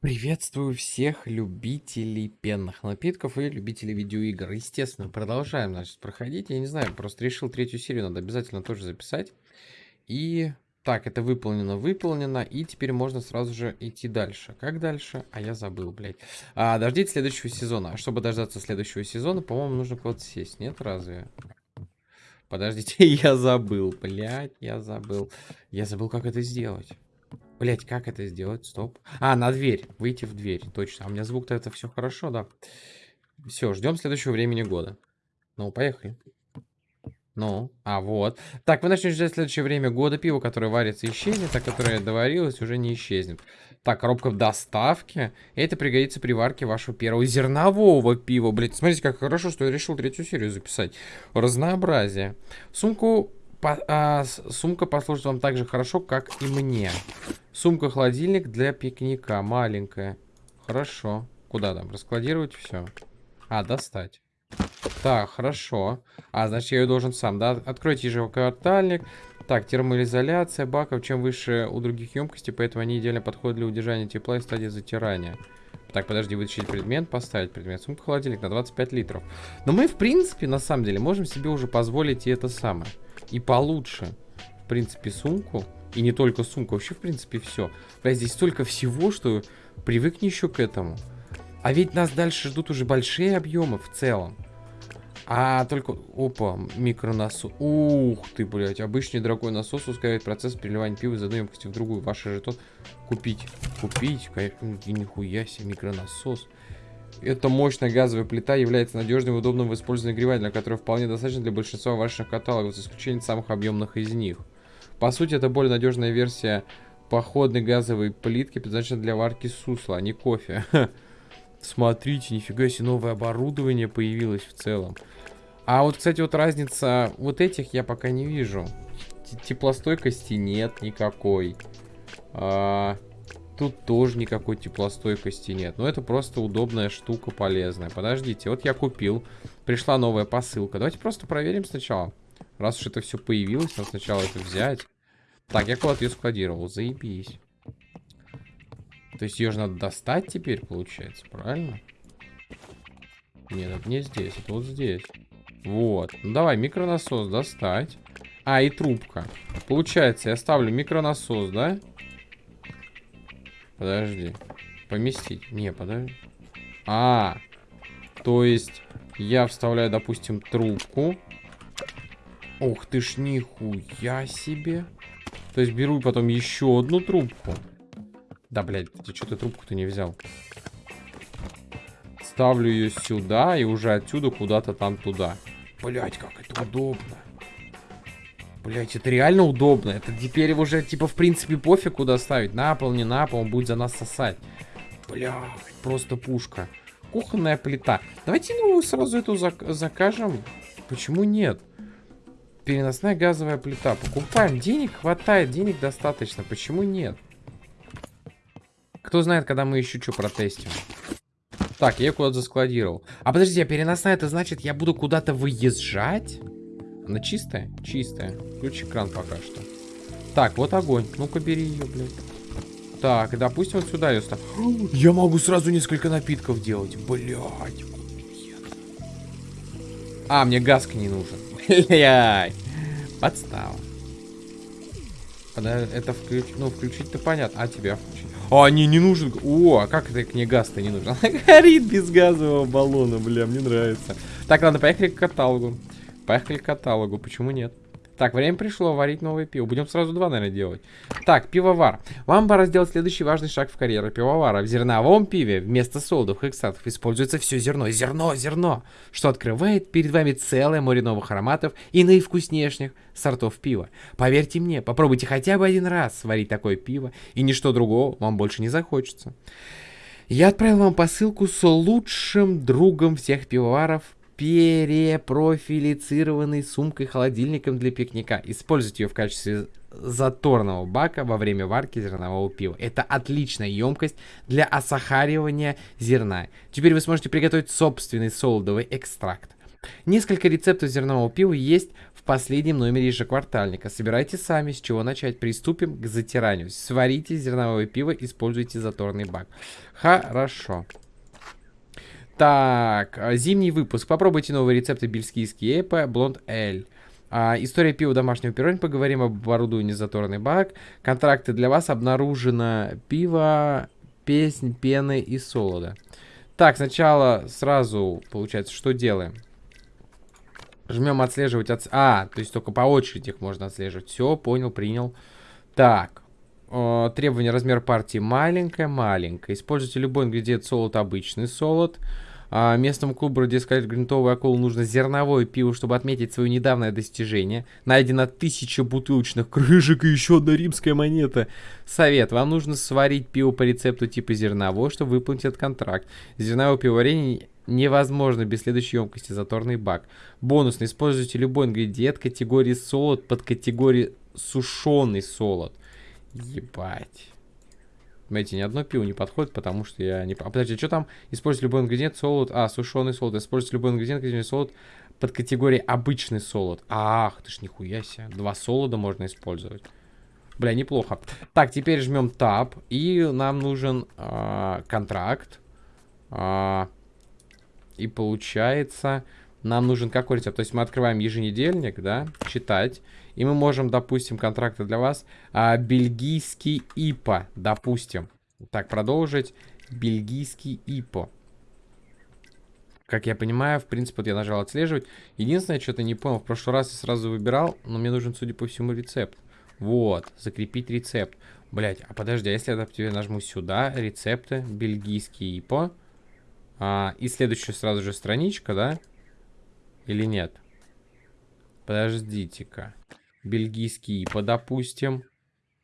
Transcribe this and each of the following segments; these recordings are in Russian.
Приветствую всех любителей пенных напитков и любителей видеоигр. Естественно, продолжаем, значит, проходить. Я не знаю, просто решил третью серию, надо обязательно тоже записать. И так, это выполнено, выполнено. И теперь можно сразу же идти дальше. Как дальше? А я забыл, блядь. А, дождите следующего сезона. А чтобы дождаться следующего сезона, по-моему, нужно куда-то сесть. Нет, разве? Подождите, я забыл, блядь, я забыл. Я забыл, как это сделать. Блять, как это сделать? Стоп. А, на дверь. Выйти в дверь. Точно. А у меня звук-то это все хорошо, да. Все, ждем следующего времени года. Ну, поехали. Ну, а вот. Так, вы начнете ждать следующее время года. Пиво, которое варится, исчезнет, а которое доварилось, уже не исчезнет. Так, коробка в доставке. Это пригодится при варке вашего первого зернового пива. Блять, смотрите, как хорошо, что я решил третью серию записать. Разнообразие. Сумку по, а, сумка послужит вам так же хорошо, как и мне. Сумка-холодильник для пикника. Маленькая. Хорошо. Куда там? Раскладировать все? А, достать. Так, хорошо. А, значит, я ее должен сам, да? Откройте ежеквартальник. Так, термоизоляция баков. Чем выше у других емкостей, поэтому они идеально подходят для удержания тепла и стадии затирания. Так, подожди, вытащить предмет, поставить предмет. Сумка холодильник на 25 литров. Но мы, в принципе, на самом деле, можем себе уже позволить и это самое. И получше. В принципе, сумку. И не только сумку, вообще, в принципе, все. Бля, здесь столько всего, что привыкни еще к этому. А ведь нас дальше ждут уже большие объемы в целом. А только... Опа, микронасос. Ух ты, блядь. Обычный дорогой насос ускоряет процесс переливания пива из одной емкости в другую. Ваш жетон купить. Купить? Конечно, нихуя себе, микронасос. Эта мощная газовая плита является надежным и удобным в использовании нагревателя, который вполне достаточно для большинства ваших каталогов, за исключением самых объемных из них. По сути, это более надежная версия походной газовой плитки, предназначенной для варки сусла, а не кофе. Смотрите, нифига себе, новое оборудование появилось в целом. А вот, кстати, вот разница вот этих я пока не вижу. Теплостойкости нет никакой. А, тут тоже никакой теплостойкости нет. Но это просто удобная штука, полезная. Подождите, вот я купил. Пришла новая посылка. Давайте просто проверим сначала. Раз уж это все появилось, надо сначала это взять. Так, я куда-то ее складировал. Заебись. То есть ее же надо достать теперь, получается, правильно? Нет, это не здесь, это вот здесь. Вот. Ну давай, микронасос достать. А, и трубка. Получается, я ставлю микронасос, да? Подожди. Поместить. Не, подожди. А, то есть я вставляю, допустим, трубку. Ух ты ж, нихуя себе. То есть беру потом еще одну трубку. Да, блядь, ты что ты трубку-то не взял? Ставлю ее сюда и уже отсюда куда-то там туда. Блядь, как это удобно. Блять, это реально удобно. Это теперь уже, типа, в принципе, пофиг, куда ставить. На пол, не на пол, он будет за нас сосать. Блядь, просто пушка. Кухонная плита. Давайте, ну, сразу эту зак закажем. Почему нет? Переносная газовая плита. Покупаем. Денег хватает, денег достаточно. Почему нет? Кто знает, когда мы еще что протестим. Так, я куда-то заскладировал. А подожди, а переносная, это значит, я буду куда-то выезжать? Она чистая? Чистая. Включи кран пока что. Так, вот огонь. Ну-ка, бери ее, блядь. Так, допустим, вот сюда ее ставь. Я могу сразу несколько напитков делать. Блядь. А, мне газка не нужен. Блядь. Подстава. Это включ... Ну, включить-то понятно. А тебя включить? А, не, не нужен. О, а как это мне газ-то не нужен? Она горит без газового баллона, бля, мне нравится. Так, ладно, поехали к каталогу. Поехали к каталогу, почему нет? Так, время пришло варить новое пиво. Будем сразу два, наверное, делать. Так, пивовар. Вам пора сделать следующий важный шаг в карьере пивовара. В зерновом пиве вместо солдов, экстратов используется все зерно. Зерно, зерно. Что открывает перед вами целое море новых ароматов и наивкуснейших сортов пива. Поверьте мне, попробуйте хотя бы один раз сварить такое пиво, и ничто другого вам больше не захочется. Я отправил вам посылку с лучшим другом всех пивоваров перепрофилицированной сумкой-холодильником для пикника. Используйте ее в качестве заторного бака во время варки зернового пива. Это отличная емкость для осахаривания зерна. Теперь вы сможете приготовить собственный солодовый экстракт. Несколько рецептов зернового пива есть в последнем номере ежеквартальника. Собирайте сами, с чего начать. Приступим к затиранию. Сварите зерновое пиво, используйте заторный бак. Хорошо. Так, а, зимний выпуск. Попробуйте новые рецепты бельгийские эпа, блонд эль. А, история пива домашнего пирога. Поговорим об оборудовании заторный бак. Контракты для вас. Обнаружено пиво, песнь, пены и солода. Так, сначала сразу, получается, что делаем? Жмем отслеживать. От... А, то есть только по очереди их можно отслеживать. Все, понял, принял. Так. Э, требование размер партии маленькая, маленькая. Используйте любой ингредиент солод, обычный солод. А, местному клубу радиоискатель грунтовой акулы нужно зерновое пиво, чтобы отметить свое недавнее достижение. Найдено тысяча бутылочных крышек и еще одна римская монета. Совет. Вам нужно сварить пиво по рецепту типа зерновое, чтобы выполнить этот контракт. Зерновое пивоварение невозможно без следующей емкости. Заторный бак. Бонусно. Используйте любой ингредиент категории солод под категорией сушеный солод. Ебать. Знаете, ни одно пиво не подходит, потому что я не... А подожди, что там? Использовать любой ингредиент, солод... А, сушеный солод. Использовать любой ингредиент, категории солод под категорией обычный солод. Ах, ты ж нихуя себе. Два солода можно использовать. Бля, неплохо. Так, теперь жмем Tab. И нам нужен э, контракт. Э, и получается, нам нужен какой рецепт? То есть мы открываем еженедельник, да, читать. И мы можем, допустим, контракты для вас. А, бельгийский ИПА, допустим. Так, продолжить. Бельгийский ИПО. Как я понимаю, в принципе, вот я нажал отслеживать. Единственное, что-то не понял. В прошлый раз я сразу выбирал, но мне нужен, судя по всему, рецепт. Вот, закрепить рецепт. Блять, а подожди, а если я тебе нажму сюда, рецепты, бельгийский ИПО. А, и следующая сразу же страничка, да? Или нет? Подождите-ка. Бельгийский ИПА, допустим.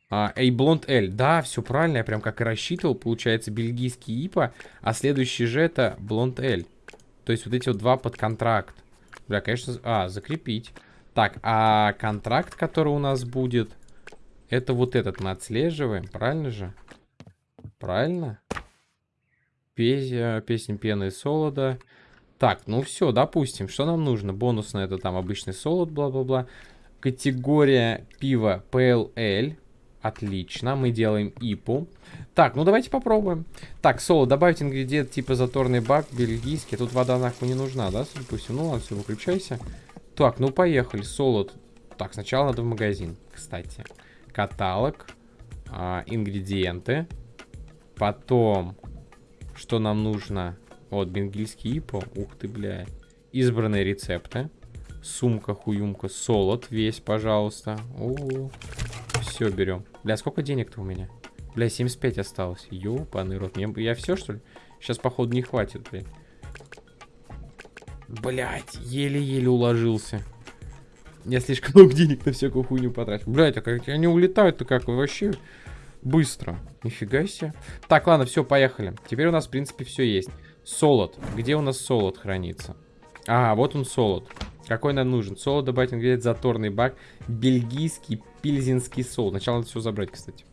А, Эйблонд L. Да, все правильно, я прям как и рассчитывал. Получается бельгийский ИПА, а следующий же это Блонд L. То есть вот эти вот два под контракт. Бля, конечно... А, закрепить. Так, а контракт, который у нас будет, это вот этот мы отслеживаем, правильно же? Правильно? Песня, песня пены и солода. Так, ну все, допустим, что нам нужно? Бонус на это там обычный солод, бла-бла-бла. Категория пива PLL. Отлично, мы делаем ИПу. Так, ну давайте попробуем. Так, соло, добавить ингредиент типа заторный бак, бельгийский. Тут вода нахуй не нужна, да, допустим? Ну ладно, все, выключайся. Так, ну поехали, солод. Так, сначала надо в магазин, кстати. Каталог, а, ингредиенты. Потом, что нам нужно? Вот, бенгильский ипо. Ух ты, бля. Избранные рецепты. Сумка, хуюмка, солод весь, пожалуйста. О, все берем. Бля, сколько денег-то у меня? Бля, 75 осталось. Ёпаный рот. Мне, я все, что ли? Сейчас, походу, не хватит, блядь. Блять, еле-еле уложился. Я слишком много денег на всякую хуйню потратил. Блять, а как они улетают-то как вообще быстро. Нифига себе. Так, ладно, все, поехали. Теперь у нас, в принципе, все есть. Солод. Где у нас солод хранится? А, вот он солод. Какой нам нужен? Солод добавить ингредиент заторный бак. Бельгийский пильзинский солод. Сначала надо все забрать, кстати.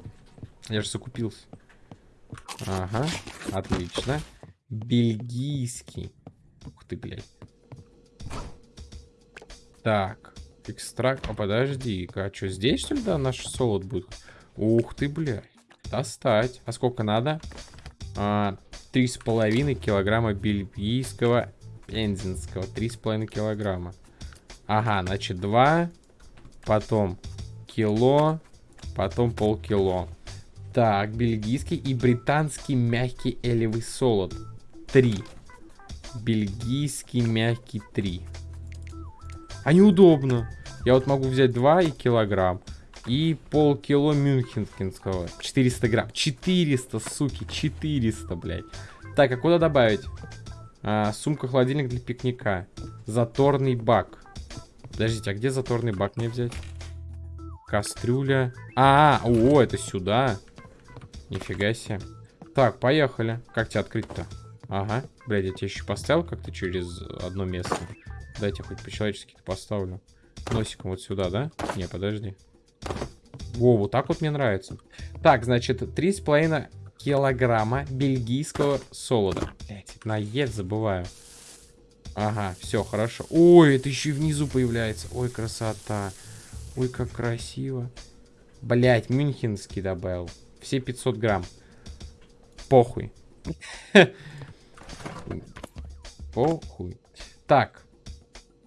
Я же закупился. Ага, отлично. Бельгийский. Ух ты, блядь. Так, экстракт. А подожди-ка, а что, здесь, что ли, да, наш солод будет? Ух ты, блядь. Достать. А сколько надо? А, три с половиной килограмма бельгийского с половиной килограмма. Ага, значит, два. Потом кило. Потом полкило. Так, бельгийский и британский мягкий элевый солод. Три. Бельгийский мягкий три. А неудобно. Я вот могу взять 2 и килограмм. И полкило мюнхенского. 400 грамм. 400, суки, 400, блядь. Так, а куда добавить? А, Сумка-холодильник для пикника. Заторный бак. Подождите, а где заторный бак мне взять? Кастрюля. А, -а, -а о, это сюда. Нифига себе. Так, поехали. Как тебя открыть-то? Ага. Блядь, я тебе еще поставил как-то через одно место. Дайте хоть по-человечески поставлю. Носиком вот сюда, да? Не, подожди. Во, вот так вот мне нравится. Так, значит, 3,5 килограмма бельгийского солода. Блять, на Е забываю. Ага, все, хорошо. Ой, это еще и внизу появляется. Ой, красота. Ой, как красиво. Блять, мюнхенский добавил. Все 500 грамм. Похуй. Похуй. Так.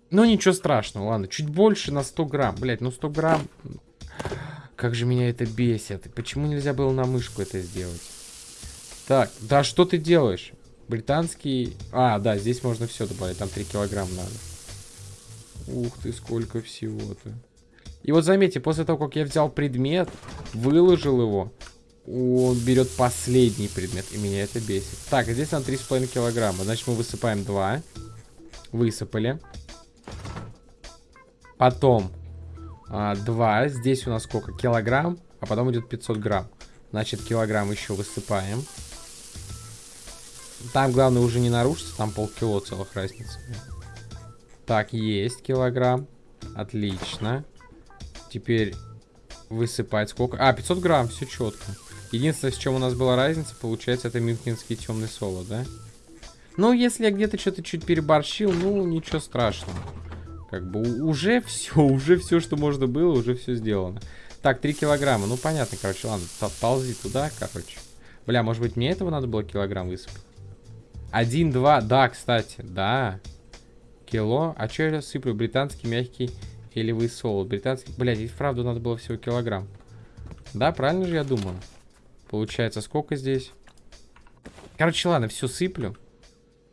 Ну, ничего страшного, ладно. Чуть больше на 100 грамм. Блять, ну 100 грамм... Как же меня это бесит. Почему нельзя было на мышку это сделать? Так, да что ты делаешь? Британский... А, да, здесь можно все добавить. Там 3 килограмма надо. Ух ты, сколько всего-то. И вот заметьте, после того, как я взял предмет, выложил его, он берет последний предмет, и меня это бесит. Так, здесь на 3,5 килограмма. Значит, мы высыпаем 2. Высыпали. Потом а, 2. Здесь у нас сколько? Килограмм, а потом идет 500 грамм. Значит, килограмм еще высыпаем. Там, главное, уже не нарушится, там полкило целых разница. Так, есть килограмм. Отлично. Теперь высыпать сколько? А, 500 грамм, все четко. Единственное, с чем у нас была разница, получается, это мюнхенский темный соло, да? Ну, если я где-то что-то чуть переборщил, ну, ничего страшного. Как бы уже все, уже все, что можно было, уже все сделано. Так, 3 килограмма. Ну, понятно, короче, ладно, ползи туда, короче. Бля, может быть, мне этого надо было килограмм высыпать? Один, два, да, кстати, да. Кило. А что я сыплю? Британский мягкий или солод. Британский... Блядь, здесь вправду надо было всего килограмм. Да, правильно же я думаю? Получается, сколько здесь? Короче, ладно, все сыплю.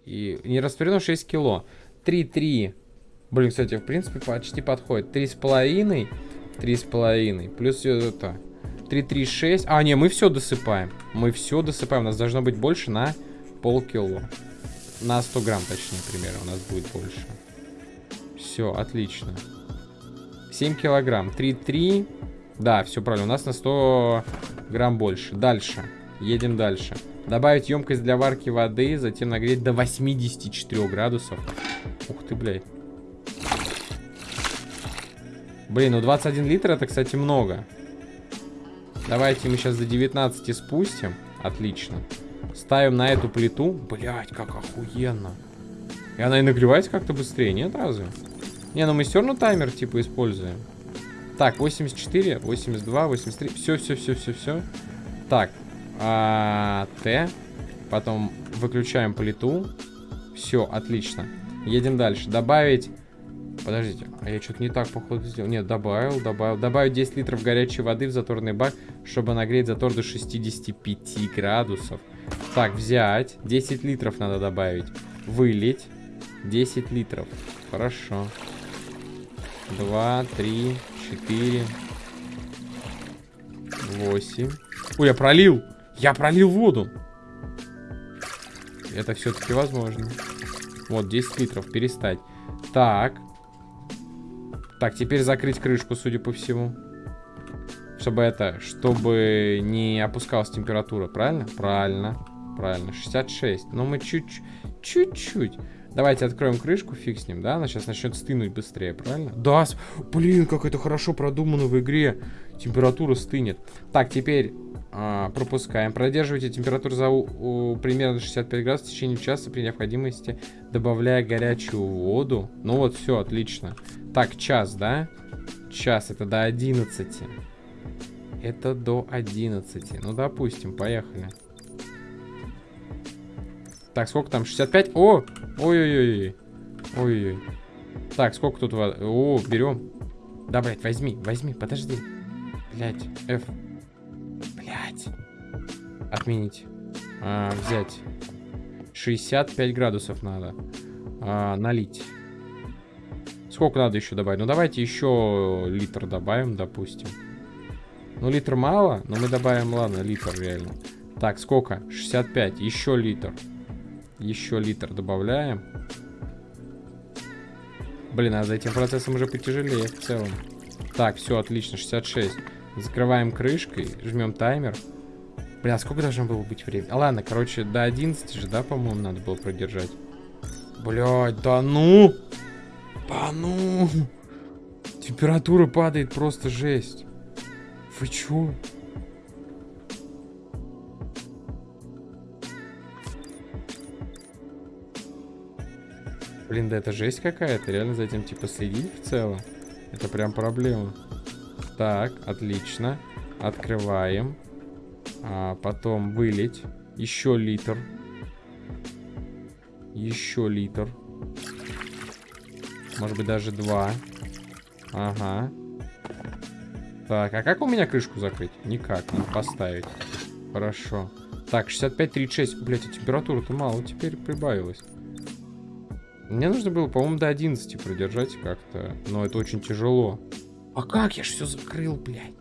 И не растворено 6 кило. 3-3. Блин, кстати, в принципе, почти подходит. 3,5. 3,5. Плюс это... 3,36. А, не, мы все досыпаем. Мы все досыпаем. У нас должно быть больше на полкило. На 100 грамм, точнее, примерно, у нас будет больше. Все, отлично. 7 килограмм. 3,3. Да, все правильно. У нас на 100 грамм больше. Дальше. Едем дальше. Добавить емкость для варки воды, затем нагреть до 84 градусов. Ух ты, блядь. Блин, ну 21 литр это, кстати, много. Давайте мы сейчас до 19 спустим. Отлично. Ставим на эту плиту. Блять, как охуенно. И она и нагревается как-то быстрее, нет разве? Не, ну мы все равно таймер типа используем. Так, 84, 82, 83. Все, все, все, все, все. Так. А, Т. Потом выключаем плиту. Все, отлично. Едем дальше. Добавить... Подождите, а я что-то не так, походу, сделал. Нет, добавил, добавил. Добавить 10 литров горячей воды в заторный бак, чтобы нагреть затор до 65 градусов. Так, взять. 10 литров надо добавить. Вылить. 10 литров. Хорошо. 2, 3, 4, 8. Ой, я пролил. Я пролил воду. Это все-таки возможно. Вот, 10 литров. Перестать. Так. Так, теперь закрыть крышку, судя по всему. Чтобы это, чтобы не опускалась температура, правильно? Правильно, правильно. 66. Но мы чуть-чуть. Давайте откроем крышку, фиг с ним, да? Она сейчас начнет стынуть быстрее, правильно? Да, блин, как это хорошо продумано в игре. Температура стынет. Так, теперь а, пропускаем. Продерживайте температуру за у, у, примерно 65 градусов в течение часа при необходимости, добавляя горячую воду. Ну вот, все, отлично. Так, час, да? Час, это до 11. Это до 11. Ну, допустим, поехали. Так, сколько там? 65? О! Ой-ой-ой. Ой-ой. Так, сколько тут воды? О, берем. Да, блядь, возьми, возьми, подожди. Блядь, F. Блядь. Отменить. А, взять. 65 градусов надо. А, налить. Сколько надо еще добавить? Ну, давайте еще литр добавим, допустим. Ну, литр мало, но мы добавим, ладно, литр реально. Так, сколько? 65. Еще литр. Еще литр добавляем. Блин, а за этим процессом уже потяжелее в целом. Так, все, отлично, 66. Закрываем крышкой, жмем таймер. Бля, сколько должно было быть времени? А ладно, короче, до 11 же, да, по-моему, надо было продержать. Блядь, да ну! Да ну! Температура падает просто жесть. Вы чё? Блин, да это жесть какая-то. Реально за этим типа следить в целом. Это прям проблема. Так, отлично. Открываем. А, потом вылить. Еще литр. Еще литр. Может быть даже два. Ага. Так, а как у меня крышку закрыть? Никак, надо поставить. Хорошо. Так, 65-36. Блять, а температура-то мало теперь прибавилась. Мне нужно было, по-моему, до 11 продержать как-то. Но это очень тяжело. А как? Я же все закрыл, блядь.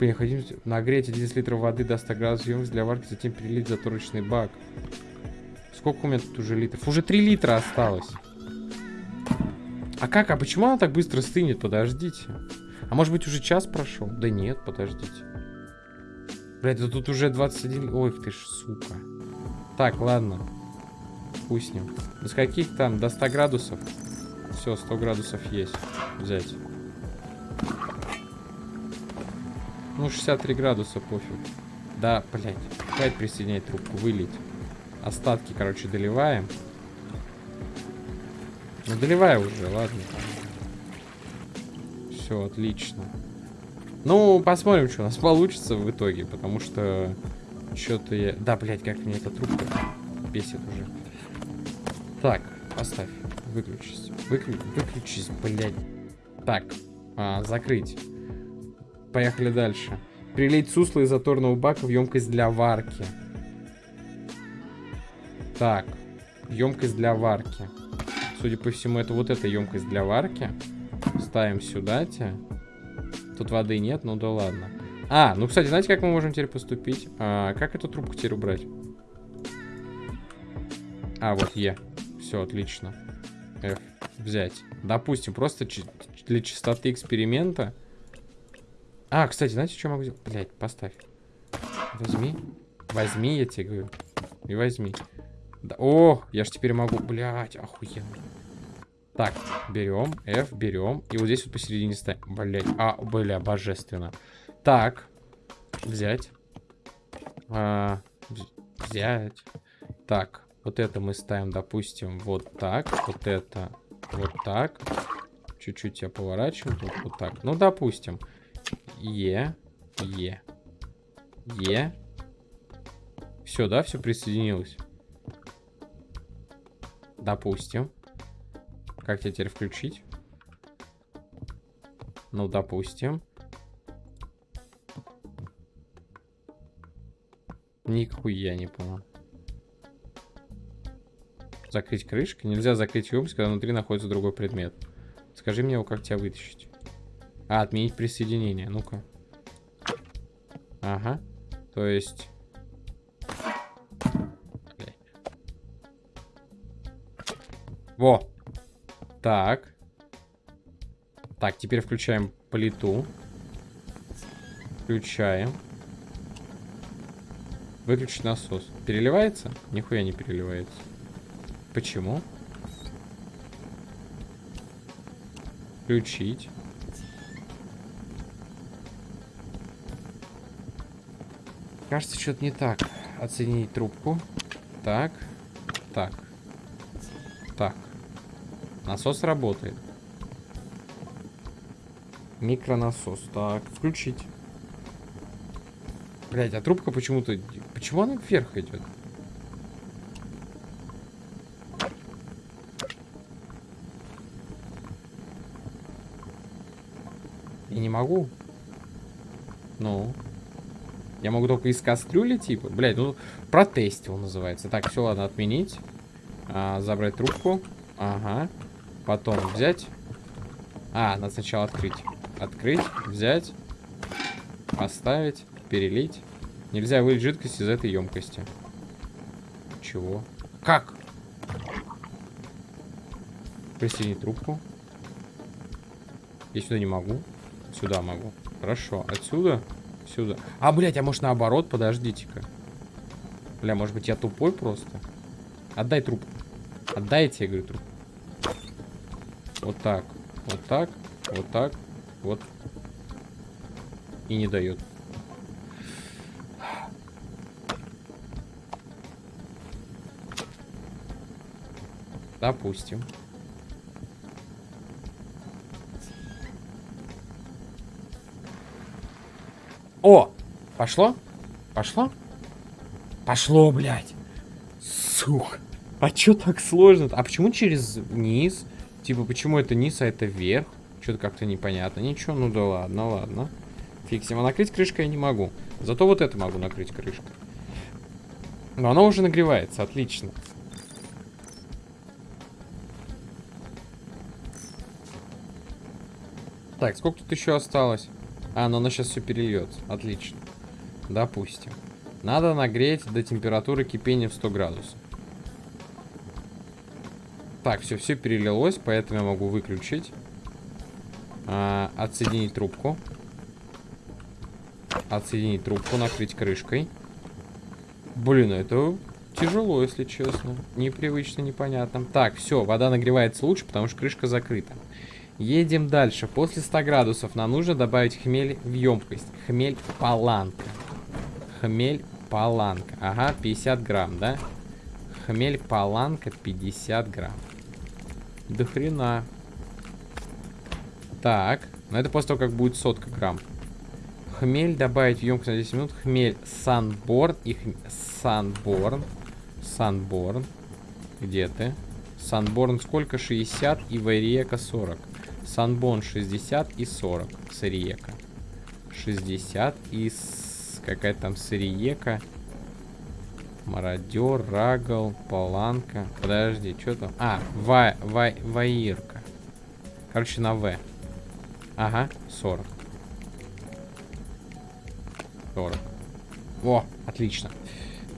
Необходимо нагреть 11 литров воды до 100 градусов емкость для варки, затем перелить заторочный бак. Сколько у меня тут уже литров? Уже 3 литра осталось. А как? А почему она так быстро стынет? Подождите. А может быть уже час прошел? Да нет, подождите. Блядь, да тут уже 21... Ой, ты ж, сука. Так, ладно. Пусть с. До скольких там? До 100 градусов? Все, 100 градусов есть. Взять. Ну, 63 градуса, пофиг. Да, блядь. Опять присоединять трубку, вылить. Остатки, короче, доливаем. Доливай уже, ладно. Все, отлично. Ну, посмотрим, что у нас получится в итоге, потому что что-то я... Да, блядь, как мне эта трубка бесит уже. Так, поставь. Выключись. Выклю... Выключись, блядь. Так, а, закрыть. Поехали дальше. Прилить сусло из заторного бака в емкость для варки. Так, емкость для варки. Судя по всему, это вот эта емкость для варки. Ставим сюда те. Тут воды нет, ну да ладно. А, ну, кстати, знаете, как мы можем теперь поступить? А, как эту трубку теперь убрать? А, вот Е. Все, отлично. F. Взять. Допустим, просто для чистоты эксперимента а, кстати, знаете, что могу сделать? Блять, поставь. Возьми. Возьми, я тебе говорю. И возьми. Да. О, я ж теперь могу. Блять, охуенно. Так, берем, F, берем. И вот здесь вот посередине ставим. Блять, а, бля, божественно. Так, взять. А, взять. Так, вот это мы ставим, допустим, вот так. Вот это вот так. Чуть-чуть я поворачиваю. Тут вот так. Ну, допустим. Е. Е. Е. Все, да, все присоединилось. Допустим. Как тебя теперь включить? Ну, допустим. Нихуя не понял. Закрыть крышкой? Нельзя закрыть емкость, когда внутри находится другой предмет. Скажи мне его, как тебя вытащить. А, отменить присоединение. Ну-ка. Ага. То есть... Во! Так. Так, теперь включаем плиту. Включаем. Выключить насос. Переливается? Нихуя не переливается. Почему? Включить. Кажется, что-то не так. Оценить трубку. Так. Так. Так. Насос работает. Микронасос. Так, включить. Блять, а трубка почему-то... Почему она вверх идет? И не могу. Ну. Я могу только из кастрюли, типа. Блядь, ну, протестил называется. Так, все, ладно, отменить. А, забрать трубку. Ага. Потом взять. А, надо сначала открыть. Открыть, взять. Поставить, перелить. Нельзя вылить жидкость из этой емкости. Чего? Как? Присоединить трубку. Я сюда не могу. Сюда могу. Хорошо. Отсюда Сюда. А, блядь, а может наоборот? Подождите-ка. Бля, может быть я тупой просто? Отдай труп. Отдайте, я говорю, труп. Вот так. Вот так. Вот так. Вот. И не дает. Допустим. О! Пошло? Пошло? Пошло, блядь. Сух. А чё так сложно? -то? А почему через низ? Типа, почему это низ, а это вверх? Что-то как-то непонятно. Ничего, ну да ладно, ладно. Фиксим. А накрыть крышкой я не могу. Зато вот это могу накрыть крышкой. Но оно уже нагревается, отлично. Так, сколько тут еще осталось? А, ну оно сейчас все перельется. Отлично. Допустим. Надо нагреть до температуры кипения в 100 градусов. Так, все, все перелилось, поэтому я могу выключить. А, отсоединить трубку. Отсоединить трубку, накрыть крышкой. Блин, это тяжело, если честно. Непривычно, непонятно. Так, все, вода нагревается лучше, потому что крышка закрыта. Едем дальше. После 100 градусов нам нужно добавить хмель в емкость. Хмель паланка. Хмель паланка. Ага, 50 грамм, да? Хмель паланка 50 грамм. До хрена. Так, ну это после того, как будет сотка грамм. Хмель добавить в емкость на 10 минут. Хмель Санборн и хм... Санборн. Санборн. Где ты? Санборн сколько? 60 и Вайриека 40. Санбон 60 и 40. Сыриека. 60 и какая там сыриека. Мародер, Рагл, Паланка. Подожди, что там? А, ва, ва, Ваирка. Короче, на В. Ага, 40. 40. О, отлично.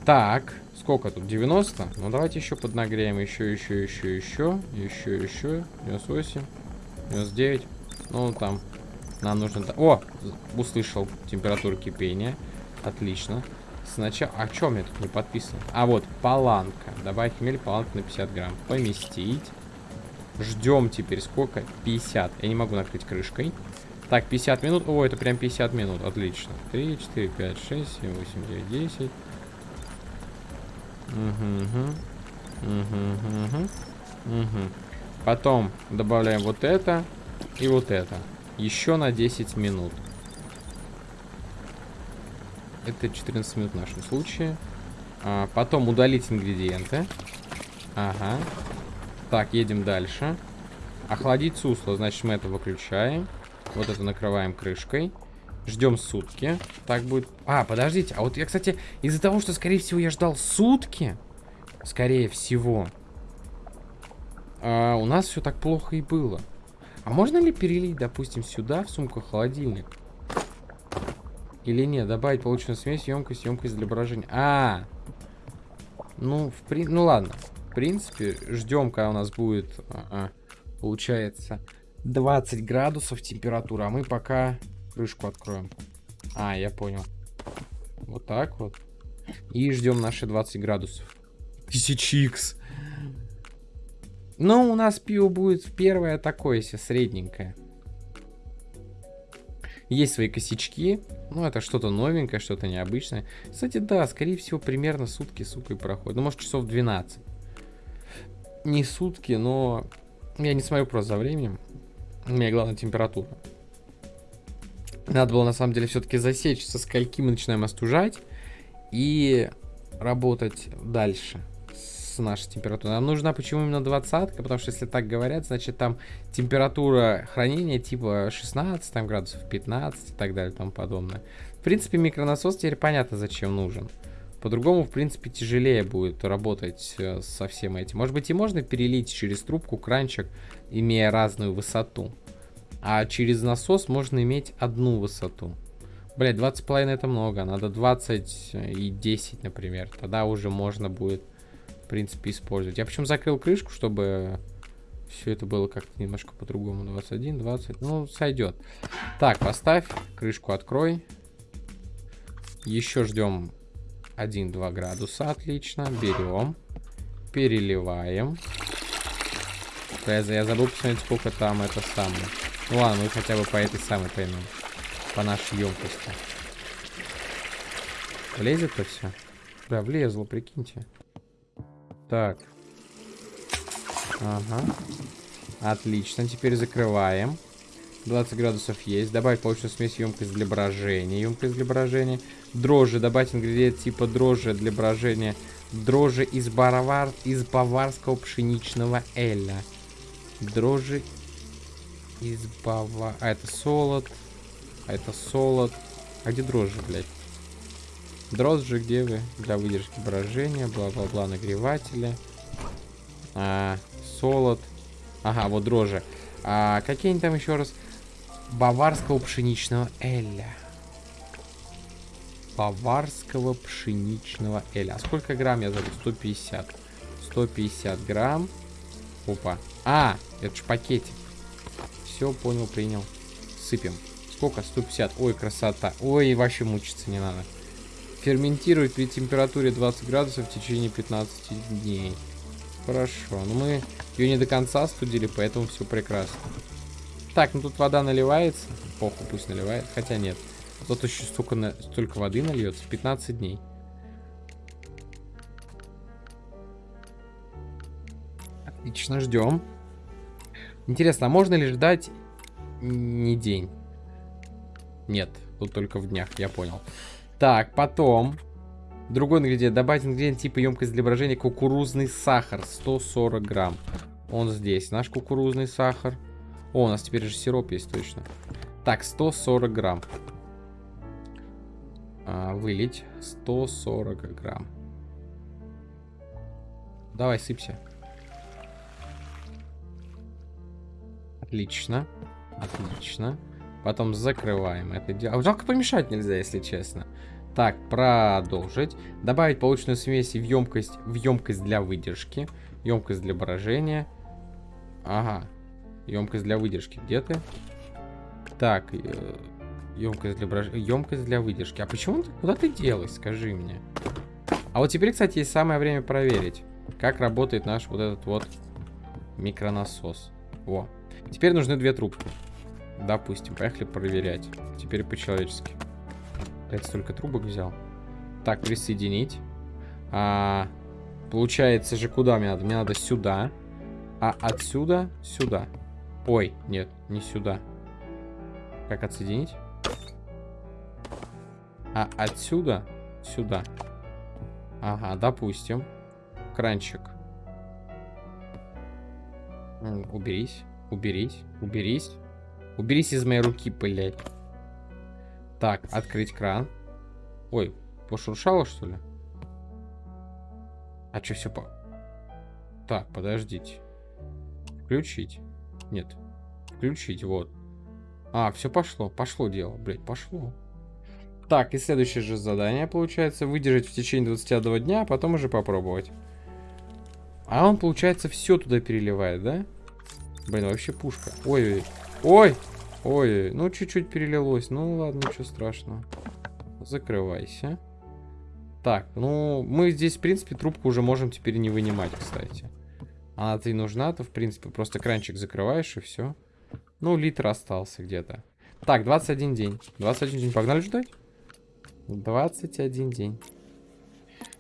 Так, сколько тут? 90? Ну, давайте еще поднагреем. Еще, еще, еще, еще. Еще, еще. 98. 99. Ну, там нам нужно... О! Услышал температуру кипения. Отлично. Сначала... А у меня тут не подписано? А, вот, паланка. Добавить хмель, паланка на 50 грамм. Поместить. Ждем теперь сколько? 50. Я не могу накрыть крышкой. Так, 50 минут. О, это прям 50 минут. Отлично. 3, 4, 5, 6, 7, 8, 9, 10. Угу, угу. Угу, угу. Угу. Потом добавляем вот это и вот это. Еще на 10 минут. Это 14 минут в нашем случае. А, потом удалить ингредиенты. Ага. Так, едем дальше. Охладить сусло, значит мы это выключаем. Вот это накрываем крышкой. Ждем сутки. Так будет... А, подождите. А вот я, кстати, из-за того, что, скорее всего, я ждал сутки, скорее всего, а, у нас все так плохо и было. А можно ли перелить, допустим, сюда, в сумку холодильник? Или нет? Добавить полученную смесь, емкость, емкость для брожения. А, ну, в при... ну ладно. В принципе, ждем, когда у нас будет, а -а, получается, 20 градусов температура. А мы пока крышку откроем. А, я понял. Вот так вот. И ждем наши 20 градусов. 1000 ну, у нас пиво будет первое такое, если средненькое. Есть свои косячки. Ну, это что-то новенькое, что-то необычное. Кстати, да, скорее всего, примерно сутки, сука, и проходит. Ну, может, часов 12. Не сутки, но... Я не смотрю просто за временем. У меня главная температура. Надо было, на самом деле, все-таки засечь, со скольки мы начинаем остужать. И работать дальше с нашей температурой. Нам нужна почему именно двадцатка, потому что если так говорят, значит там температура хранения типа 16 там, градусов, 15 и так далее и тому подобное. В принципе, микронасос теперь понятно, зачем нужен. По-другому, в принципе, тяжелее будет работать э, со всем этим. Может быть, и можно перелить через трубку кранчик, имея разную высоту. А через насос можно иметь одну высоту. Блять, 20,5 это много. Надо 20 и 10, например. Тогда уже можно будет принципе, использовать. Я причем закрыл крышку, чтобы все это было как-то немножко по-другому. 21, 20, ну, сойдет. Так, поставь, крышку открой. Еще ждем 1-2 градуса, отлично. Берем, переливаем. Я, забыл посмотреть, сколько там это самое. Ну ладно, мы хотя бы по этой самой поймем. По нашей емкости. Влезет-то все? Да, влезло, прикиньте. Так. Ага. Отлично, теперь закрываем. 20 градусов есть. Добавить полученную смесь емкость для брожения. Емкость для брожения. Дрожжи. Добавить ингредиент типа дрожжи для брожения. Дрожжи из, барвар... из баварского пшеничного эля. Дрожжи из бава... А, это солод. А это солод. А где дрожжи, блядь? Дрожжи, где вы? Для выдержки брожения. Бла-бла-бла, нагреватели. А, солод. Ага, вот дрожжи. А, какие они там еще раз? Баварского пшеничного эля. Баварского пшеничного эля. А сколько грамм я забыл? 150. 150 грамм. Опа. А, это же пакетик. Все, понял, принял. Сыпем. Сколько? 150. Ой, красота. Ой, вообще мучиться не надо. Ферментировать при температуре 20 градусов в течение 15 дней. Хорошо. Но мы ее не до конца студили, поэтому все прекрасно. Так, ну тут вода наливается. Похуй, пусть наливает. Хотя нет. Тут еще столько, на... столько воды нальется. 15 дней. Отлично, ждем. Интересно, а можно ли ждать не день? Нет, тут только в днях, я понял. Так, потом... Другой ингредиент. Добавить ингредиент типа емкость для брожения кукурузный сахар. 140 грамм. Он здесь. Наш кукурузный сахар. О, у нас теперь же сироп есть точно. Так, 140 грамм. А, вылить. 140 грамм. Давай, сыпься. Отлично. Отлично. Потом закрываем это дело. А жалко помешать нельзя, если честно. Так, продолжить. Добавить полученную смесь в емкость, в емкость для выдержки. Емкость для брожения. Ага. Емкость для выдержки. Где ты? Так, э, емкость для брож... емкость для выдержки. А почему ты куда ты делась, скажи мне? А вот теперь, кстати, есть самое время проверить, как работает наш вот этот вот микронасос. Во. Теперь нужны две трубки. Допустим, поехали проверять. Теперь по-человечески. Опять столько трубок взял. Так, присоединить. А, получается же, куда мне надо? Мне надо сюда. А отсюда сюда. Ой, нет, не сюда. Как отсоединить? А отсюда сюда. Ага, допустим. Кранчик. Уберись, уберись, уберись. Уберись из моей руки, блядь. Так, открыть кран. Ой, пошуршало, что ли? А что все по... Так, подождите. Включить. Нет. Включить, вот. А, все пошло. Пошло дело, блядь, пошло. Так, и следующее же задание получается. Выдержать в течение 21 дня, а потом уже попробовать. А он, получается, все туда переливает, да? Блин, вообще пушка. Ой, ой, ой, ой, ну чуть-чуть перелилось. Ну ладно, ничего страшного. Закрывайся. Так, ну, мы здесь, в принципе, трубку уже можем теперь не вынимать, кстати. Она-то и нужна, то, в принципе, просто кранчик закрываешь и все. Ну, литр остался где-то. Так, 21 день. 21 день. Погнали ждать? 21 день.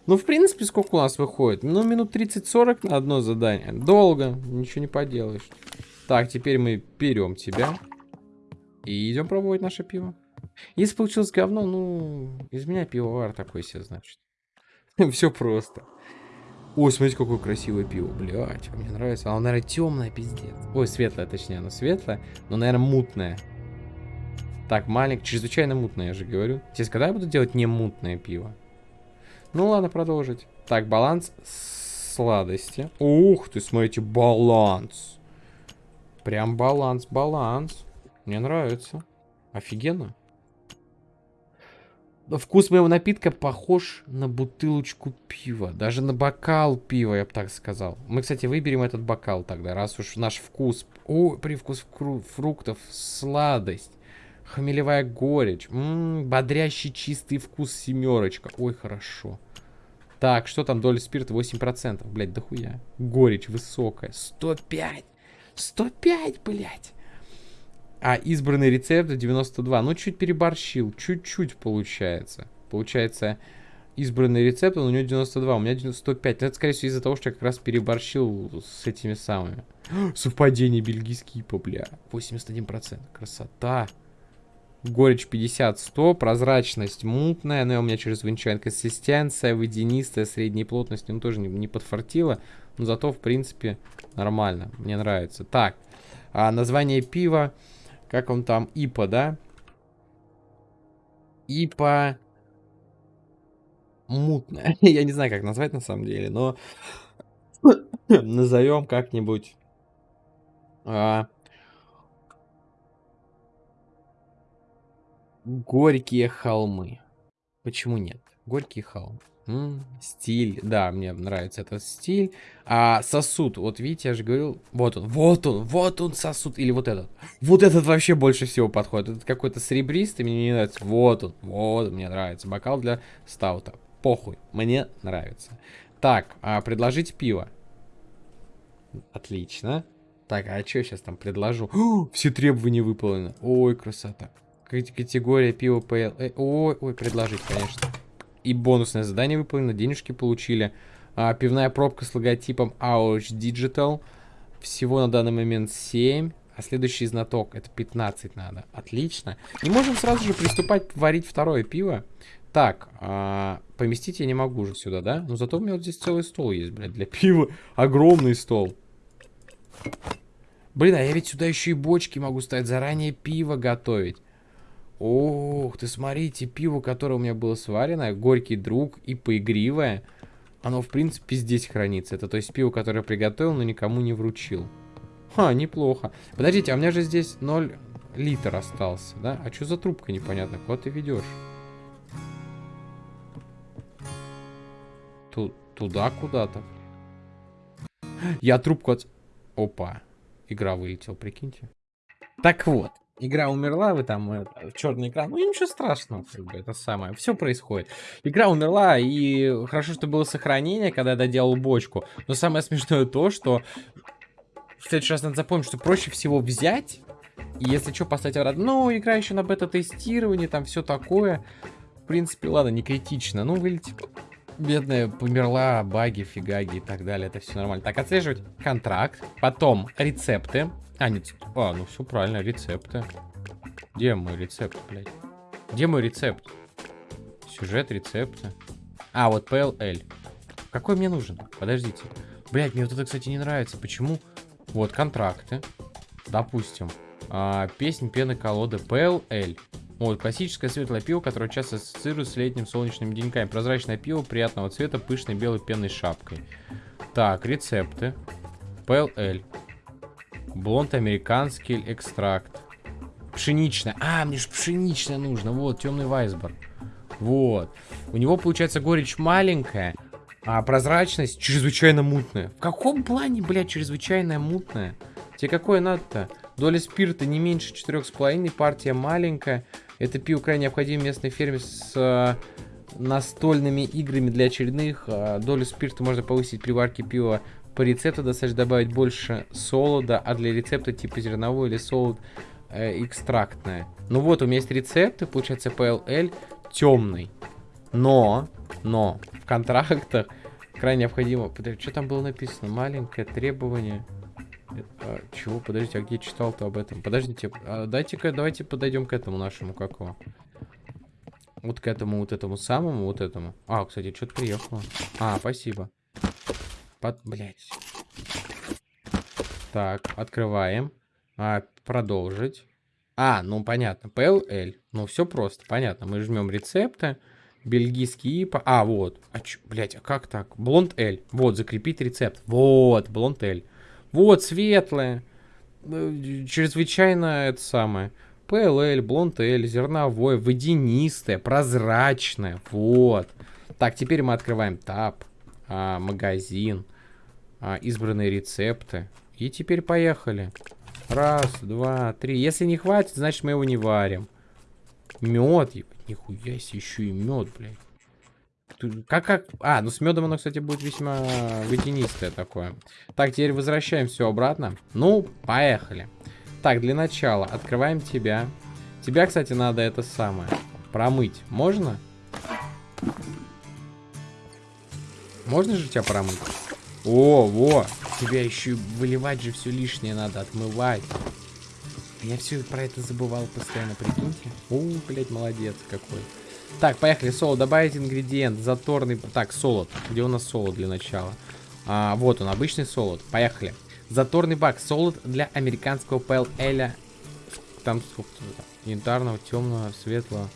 Ну, в принципе, сколько у нас выходит? Ну, минут 30-40 на одно задание. Долго. Ничего не поделаешь. Так, теперь мы берем тебя. И идем пробовать наше пиво. Если получилось говно, ну, из меня пивовар такой себе, значит. Все просто. Ой, смотрите, какое красивое пиво, блядь, мне нравится. Оно, наверное, темное, пиздец. Ой, светлое, точнее, оно светлое, но, наверное, мутное. Так, маленькое, чрезвычайно мутное, я же говорю. Сейчас, когда я буду делать не мутное пиво? Ну, ладно, продолжить. Так, баланс сладости. Ух ты, смотрите, баланс. Прям баланс, баланс. Мне нравится. Офигенно. Вкус моего напитка похож на бутылочку пива. Даже на бокал пива, я бы так сказал. Мы, кстати, выберем этот бокал тогда, раз уж наш вкус... О, привкус фруктов, сладость, хмелевая горечь, м -м, бодрящий чистый вкус семерочка. Ой, хорошо. Так, что там доля спирта? 8%. Блять, дохуя. Горечь высокая. 105. 105, блядь. А избранный рецепт 92. Ну, чуть переборщил. Чуть-чуть получается. Получается избранный рецепт, но у него 92, у меня 105. Ну, это, скорее всего, из-за того, что я как раз переборщил с этими самыми. Совпадение бельгийский ипа, бля. 81%. Красота. Горечь 50-100, прозрачность мутная, но у меня через чрезвычайная консистенция, водянистая, средней плотности, ну тоже не, не подфартила, но зато, в принципе, нормально, мне нравится. Так, а название пива, как он там, ИПА, да? ИПА мутная, я не знаю, как назвать на самом деле, но назовем как-нибудь... А, Горькие холмы. Почему нет? Горькие холмы. М -м, стиль. Да, мне нравится этот стиль. А сосуд. Вот видите, я же говорил. Вот он, вот он, вот он сосуд. Или вот этот. Вот этот вообще больше всего подходит. Этот какой-то серебристый, мне не нравится. Вот он, вот мне нравится. Бокал для стаута. Похуй, мне нравится. Так, а предложить пиво. Отлично. Так, а что я сейчас там предложу? О, все требования выполнены. Ой, красота. Категория пива PL. Э, ой, ой, предложить, конечно. И бонусное задание выполнено, денежки получили. А, пивная пробка с логотипом Ouch Digital. Всего на данный момент 7. А следующий знаток, это 15 надо. Отлично. И можем сразу же приступать варить второе пиво. Так, а, поместить я не могу же сюда, да? Но зато у меня вот здесь целый стол есть, блядь, для пива. Огромный стол. Блин, а я ведь сюда еще и бочки могу ставить, заранее пиво готовить. Ох, ты смотрите, пиво, которое у меня было сварено, горький друг и поигривое, оно, в принципе, здесь хранится. Это то есть пиво, которое я приготовил, но никому не вручил. Ха, неплохо. Подождите, а у меня же здесь 0 литр остался, да? А что за трубка непонятно? Куда ты ведешь? Ту туда куда-то. Я трубку от... Опа. Игра вылетела, прикиньте. Так вот игра умерла, вы там это, черный экран, ну ничего страшного, как бы, это самое, все происходит. Игра умерла, и хорошо, что было сохранение, когда я доделал бочку, но самое смешное то, что в следующий раз надо запомнить, что проще всего взять, и если что, поставить обратно, ну, игра еще на бета-тестировании, там все такое, в принципе, ладно, не критично, ну, вылетит, бедная померла, баги, фигаги и так далее, это все нормально. Так, отслеживать контракт, потом рецепты, а, нет. А, ну все правильно, рецепты. Где мой рецепт, блядь? Где мой рецепт? Сюжет, рецепты. А, вот PLL. Какой мне нужен? Подождите. Блядь, мне вот это, кстати, не нравится. Почему? Вот, контракты. Допустим. А, песнь пены колоды PLL. Вот, классическое светлое пиво, которое часто ассоциируется с летним солнечными деньками. Прозрачное пиво приятного цвета, пышной белой пенной шапкой. Так, рецепты. PLL. Блонд американский экстракт. Пшеничная. А, мне же пшеничная нужно. Вот, темный вайсбор. Вот. У него, получается, горечь маленькая, а прозрачность чрезвычайно мутная. В каком плане, блядь, чрезвычайно мутная? Тебе какое надо-то? Доля спирта не меньше 4,5, партия маленькая. Это пиво крайне необходимо местной ферме с э, настольными играми для очередных. Э, долю спирта можно повысить при варке пива по рецепту достаточно добавить больше солода, а для рецепта типа зерновой или солод э, экстрактное. Ну вот, у меня есть рецепты, получается PLL темный. Но, но, в контрактах крайне необходимо... Что там было написано? Маленькое требование... А, чего? Подождите, а где читал-то об этом? Подождите, а дайте-ка, давайте подойдем к этому нашему, какого? Вот к этому, вот этому самому, вот этому. А, кстати, что-то приехало. А, спасибо. Под... Блять. Так, открываем. А, продолжить. А, ну понятно. PLL. Ну, все просто, понятно. Мы жмем рецепты. Бельгийский ИПА. А, вот. А чё, блядь, а как так? Блонд L. Вот, закрепить рецепт. Вот, блонд L. Вот, светлое. Э, чрезвычайно это самое. PLL, блонд L, зерновое, водянистое, прозрачное. Вот. Так, теперь мы открываем таб, а, магазин а, избранные рецепты. И теперь поехали. Раз, два, три. Если не хватит, значит мы его не варим. Мед. Нихуя себе, еще и мед, блядь. Как, как... А, ну с медом оно, кстати, будет весьма водянистое такое. Так, теперь возвращаем все обратно. Ну, поехали. Так, для начала открываем тебя. Тебя, кстати, надо это самое. Промыть. Можно? Можно же тебя промыть? О, во! Тебя еще выливать же все лишнее надо, отмывать. Я все про это забывал постоянно, прикиньте. О, блядь, молодец какой. Так, поехали, соло, добавить ингредиент, заторный... Так, солод. Где у нас солод для начала? А, вот он, обычный солод. Поехали. Заторный бак, солод для американского ПЛ Эля. Там сколько Янтарного, темного, светлого.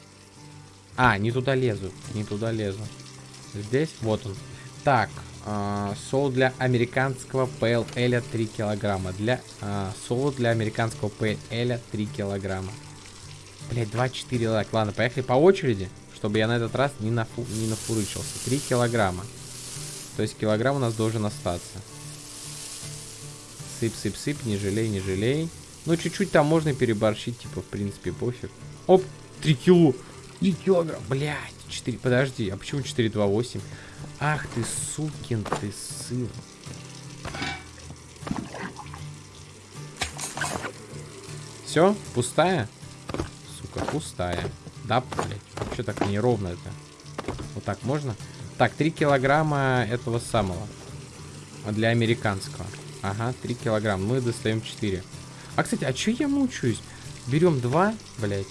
А, не туда лезу, не туда лезу. Здесь, вот он. Так, э, солод для американского ПЛ Эля 3 килограмма. Для, э, солод для американского ПЛ Эля 3 килограмма. Блять, 2-4 лайк. Ладно, поехали по очереди, чтобы я на этот раз не, нафу не нафурычился. 3 килограмма. То есть килограмм у нас должен остаться. Сыпь, сыпь, сыпь, не жалей, не жалей. Ну, чуть-чуть там можно переборщить, типа, в принципе, пофиг. Оп, 3 кило. 3 килограмма, блядь. 4, подожди, а почему 428? Ах ты, сукин ты сын. Все, пустая? Сука, пустая. Да, блядь, что так неровно это? Вот так можно? Так, 3 килограмма этого самого. Для американского. Ага, 3 килограмма. Мы достаем 4. А, кстати, а чё я мучаюсь? Берем 2, блядь,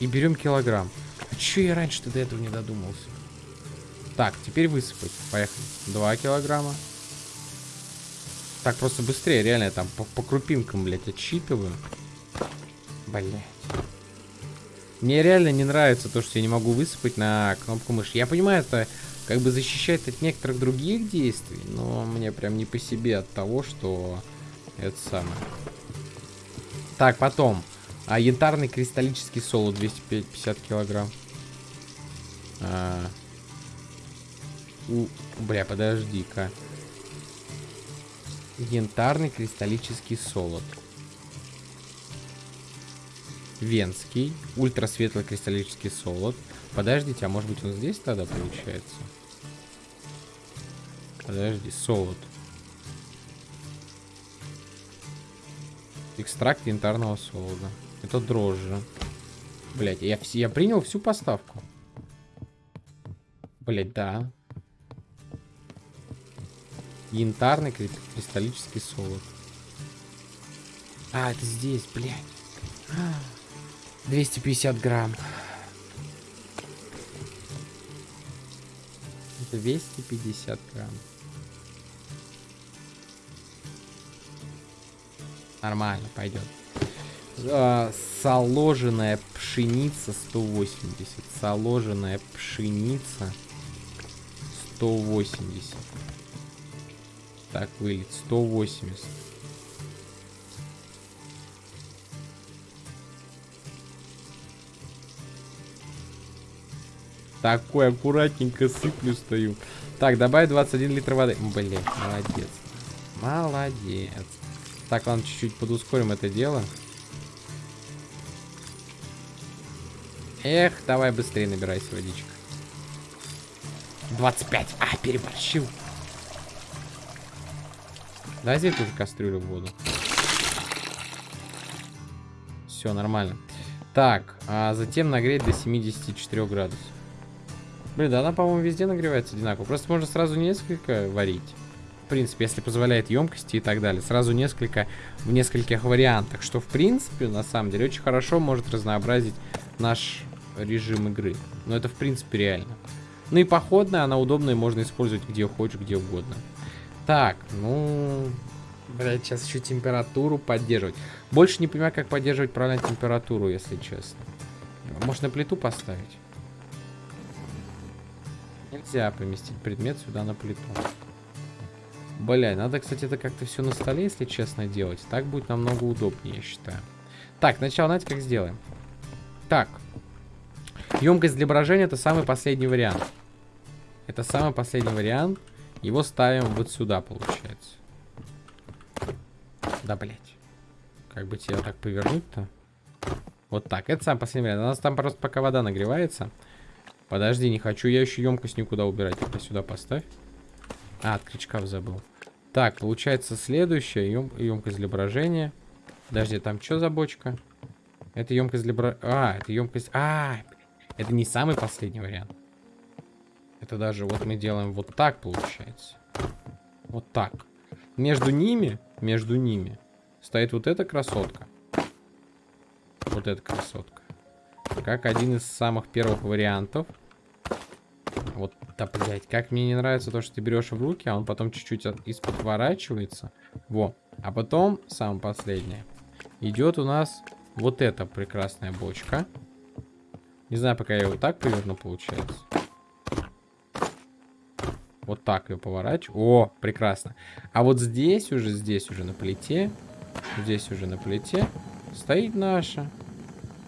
и берем килограмм. А чё я раньше-то до этого не додумался? Так, теперь высыпать. Поехали. 2 килограмма. Так, просто быстрее, реально, я там по, по крупинкам, блядь, отсчитываю. Блядь. Мне реально не нравится то, что я не могу высыпать на кнопку мыши. Я понимаю, это как бы защищает от некоторых других действий, но мне прям не по себе от того, что это самое. Так, потом. А, янтарный кристаллический соло 250 килограмм. А, у, бля, подожди-ка. Янтарный кристаллический солод. Венский. Ультрасветлый кристаллический солод. Подождите, а может быть он здесь тогда получается? Подожди, солод. Экстракт янтарного солода. Это дрожжи. Блять, я, я принял всю поставку. Блять, да. Янтарный кристаллический солод. А, это здесь, блядь. 250 грамм. 250 грамм. Нормально, пойдет. А, соложенная пшеница 180. Соложенная пшеница 180. Так, вылет 180. Такой аккуратненько сыплю стою. Так, добавь 21 литр воды. Блин, молодец. Молодец. Так, ладно, чуть-чуть подускорим это дело. Эх, давай быстрее набирайся водичка. 25. А, переборщил. Дай здесь тоже кастрюлю в воду. Все, нормально. Так, а затем нагреть до 74 градусов. Блин, да она, по-моему, везде нагревается одинаково. Просто можно сразу несколько варить. В принципе, если позволяет емкости и так далее. Сразу несколько, в нескольких вариантах. Что, в принципе, на самом деле, очень хорошо может разнообразить наш режим игры. Но это, в принципе, реально. Ну и походная, она удобная, можно использовать где хочешь, где угодно. Так, ну... Блять, сейчас еще температуру поддерживать. Больше не понимаю, как поддерживать правильно температуру, если честно. Может на плиту поставить? Нельзя поместить предмет сюда на плиту. Бля, надо, кстати, это как-то все на столе, если честно, делать. Так будет намного удобнее, я считаю. Так, сначала, знаете, как сделаем? Так. Емкость для брожения это самый последний вариант. Это самый последний вариант. Его ставим вот сюда, получается. Да, блять. Как бы тебе так повернуть-то? Вот так. Это самый последний вариант. У нас там просто пока вода нагревается. Подожди, не хочу я еще емкость никуда убирать. Это сюда поставь. А, от крючков забыл. Так, получается следующая ем емкость для брожения. Подожди, там что за бочка? Это емкость для бро... А, это емкость... А, это не самый последний вариант. Это даже вот мы делаем вот так, получается. Вот так. Между ними, между ними стоит вот эта красотка. Вот эта красотка. Как один из самых первых вариантов. Вот, да, блядь, как мне не нравится то, что ты берешь в руки, а он потом чуть-чуть из-под поворачивается. Во. А потом, самое последнее, идет у нас вот эта прекрасная бочка. Не знаю, пока я его так поверну, получается. Вот так ее поворачиваю. О, прекрасно. А вот здесь уже, здесь уже на плите, здесь уже на плите стоит наша.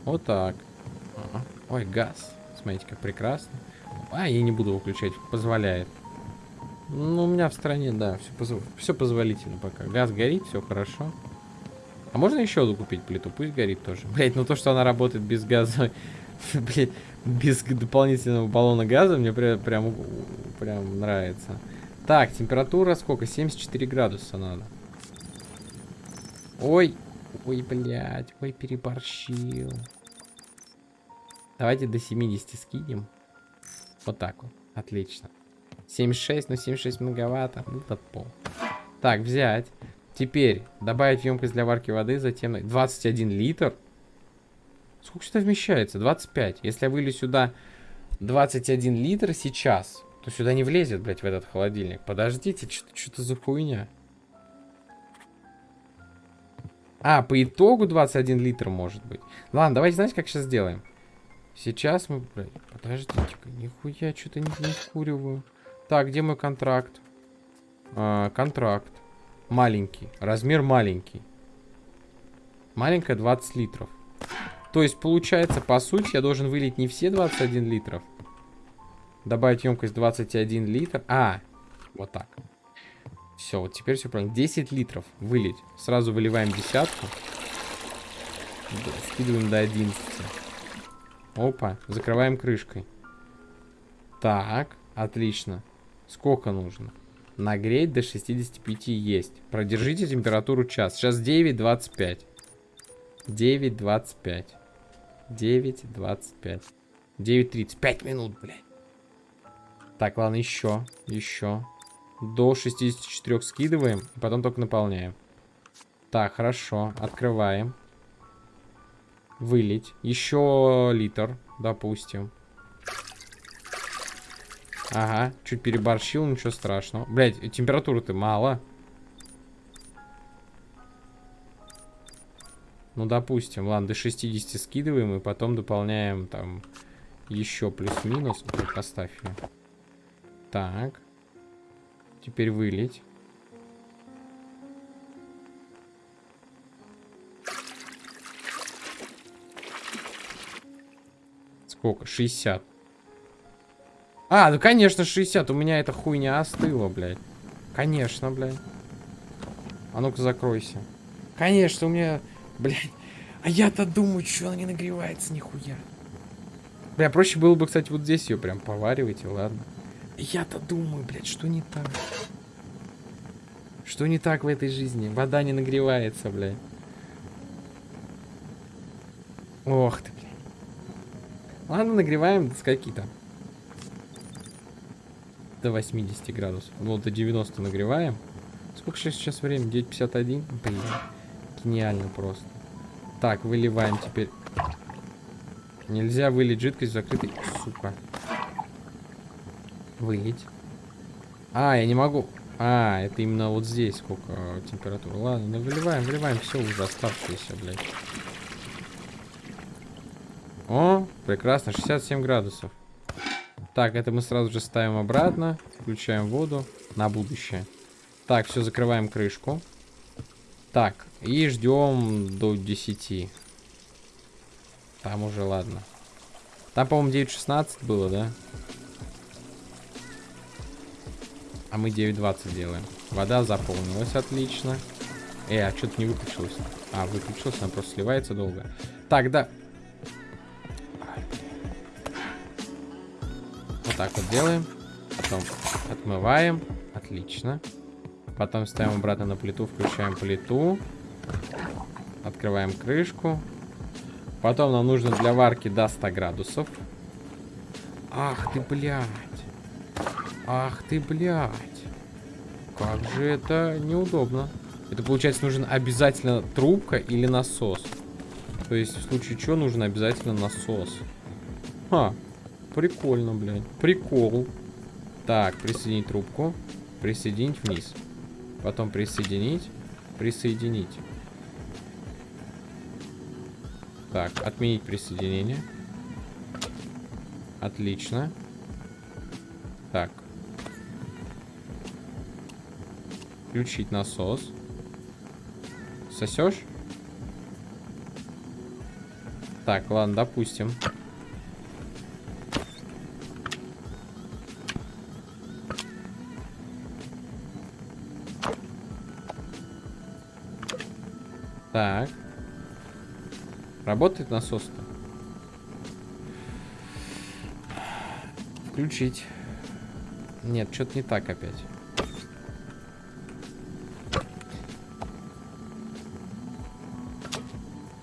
Вот так. Ой, газ. Смотрите, как прекрасно. А, я не буду выключать, позволяет. Ну, у меня в стране, да, все, позв... все позволительно пока. Газ горит, все хорошо. А можно еще одну купить плиту? Пусть горит тоже. Блять, ну то, что она работает без газа, блять, без дополнительного баллона газа, мне прям, прям, прям нравится. Так, температура сколько? 74 градуса надо. Ой, ой, блядь, ой, переборщил. Давайте до 70 скинем. Вот так вот. Отлично. 76, ну 76 многовато. Ну, под пол. Так, взять. Теперь добавить емкость для варки воды, затем 21 литр. Сколько сюда вмещается? 25. Если я вылью сюда 21 литр сейчас, то сюда не влезет, блядь, в этот холодильник. Подождите, что-то за хуйня. А, по итогу 21 литр может быть. Ладно, давайте, знаете, как сейчас сделаем? Сейчас мы... Подождите-ка, нихуя, что-то не, не вкуриваю. Так, где мой контракт? А, контракт. Маленький. Размер маленький. Маленькая 20 литров. То есть, получается, по сути, я должен вылить не все 21 литров. Добавить емкость 21 литр. А, вот так. Все, вот теперь все правильно. 10 литров вылить. Сразу выливаем десятку. Скидываем до 11. Опа, закрываем крышкой. Так, отлично. Сколько нужно? Нагреть до 65 есть. Продержите температуру час. Сейчас 9.25. 9.25. 9.25. 9.30. 5 минут, блядь. Так, ладно, еще. Еще. До 64 скидываем. И потом только наполняем. Так, хорошо. Открываем. Вылить. Еще литр, допустим. Ага, чуть переборщил, ничего страшного. Блять, температуры-то мало. Ну, допустим, ладно, до 60 скидываем и потом дополняем там еще плюс-минус. Поставь ее. Так. Теперь вылить. Сколько? 60. А, ну конечно 60. У меня эта хуйня остыла, блядь. Конечно, блядь. А ну-ка закройся. Конечно, у меня... Блядь. А я-то думаю, что она не нагревается нихуя. Бля, проще было бы, кстати, вот здесь ее прям поваривать, и ладно. Я-то думаю, блядь, что не так? Что не так в этой жизни? Вода не нагревается, блядь. Ох ты, Ладно, нагреваем до скольки там? До 80 градусов. Ну, до 90 нагреваем. Сколько сейчас время? 9.51? Блин. Гениально просто. Так, выливаем теперь. Нельзя вылить жидкость в закрытый... Сука. Вылить. А, я не могу. А, это именно вот здесь сколько температура. Ладно, ну выливаем, выливаем все уже оставшееся, блядь. О, прекрасно, 67 градусов. Так, это мы сразу же ставим обратно. Включаем воду на будущее. Так, все, закрываем крышку. Так, и ждем до 10. Там уже, ладно. Там, по-моему, 9.16 было, да? А мы 9.20 делаем. Вода заполнилась, отлично. Э, а что-то не выключилось. А, выключилось, она просто сливается долго. Так, да. Так вот делаем. Потом отмываем. Отлично. Потом ставим обратно на плиту, включаем плиту. Открываем крышку. Потом нам нужно для варки до 100 градусов. Ах ты, блядь. Ах ты, блядь. Как же это неудобно. Это, получается, нужен обязательно трубка или насос. То есть, в случае чего, нужен обязательно насос. Ха, прикольно, блядь. Прикол. Так, присоединить трубку. Присоединить вниз. Потом присоединить. Присоединить. Так, отменить присоединение. Отлично. Так. Включить насос. Сосешь? Так, ладно, допустим. Так. Работает насос-то? Включить. Нет, что-то не так опять.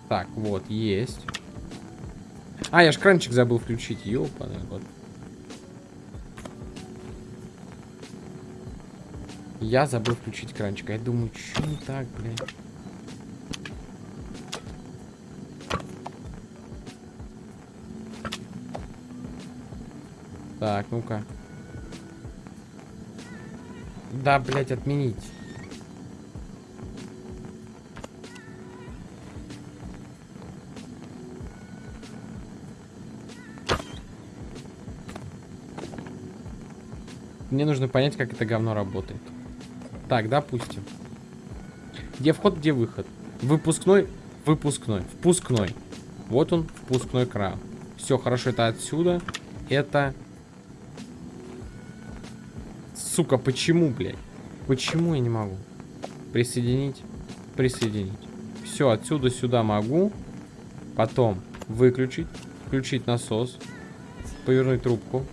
Так, вот, есть. А, я ж кранчик забыл включить, ёлпаный вот. Я забыл включить кранчик. Я думаю, что не так, блядь. Так, ну-ка. Да, блядь, отменить. Мне нужно понять, как это говно работает. Так, допустим. Где вход, где выход? Выпускной, выпускной, впускной. Вот он, впускной кран. Все, хорошо, это отсюда. Это... Сука, почему, блядь? Почему я не могу? Присоединить, присоединить. Все, отсюда сюда могу. Потом выключить, включить насос, повернуть трубку.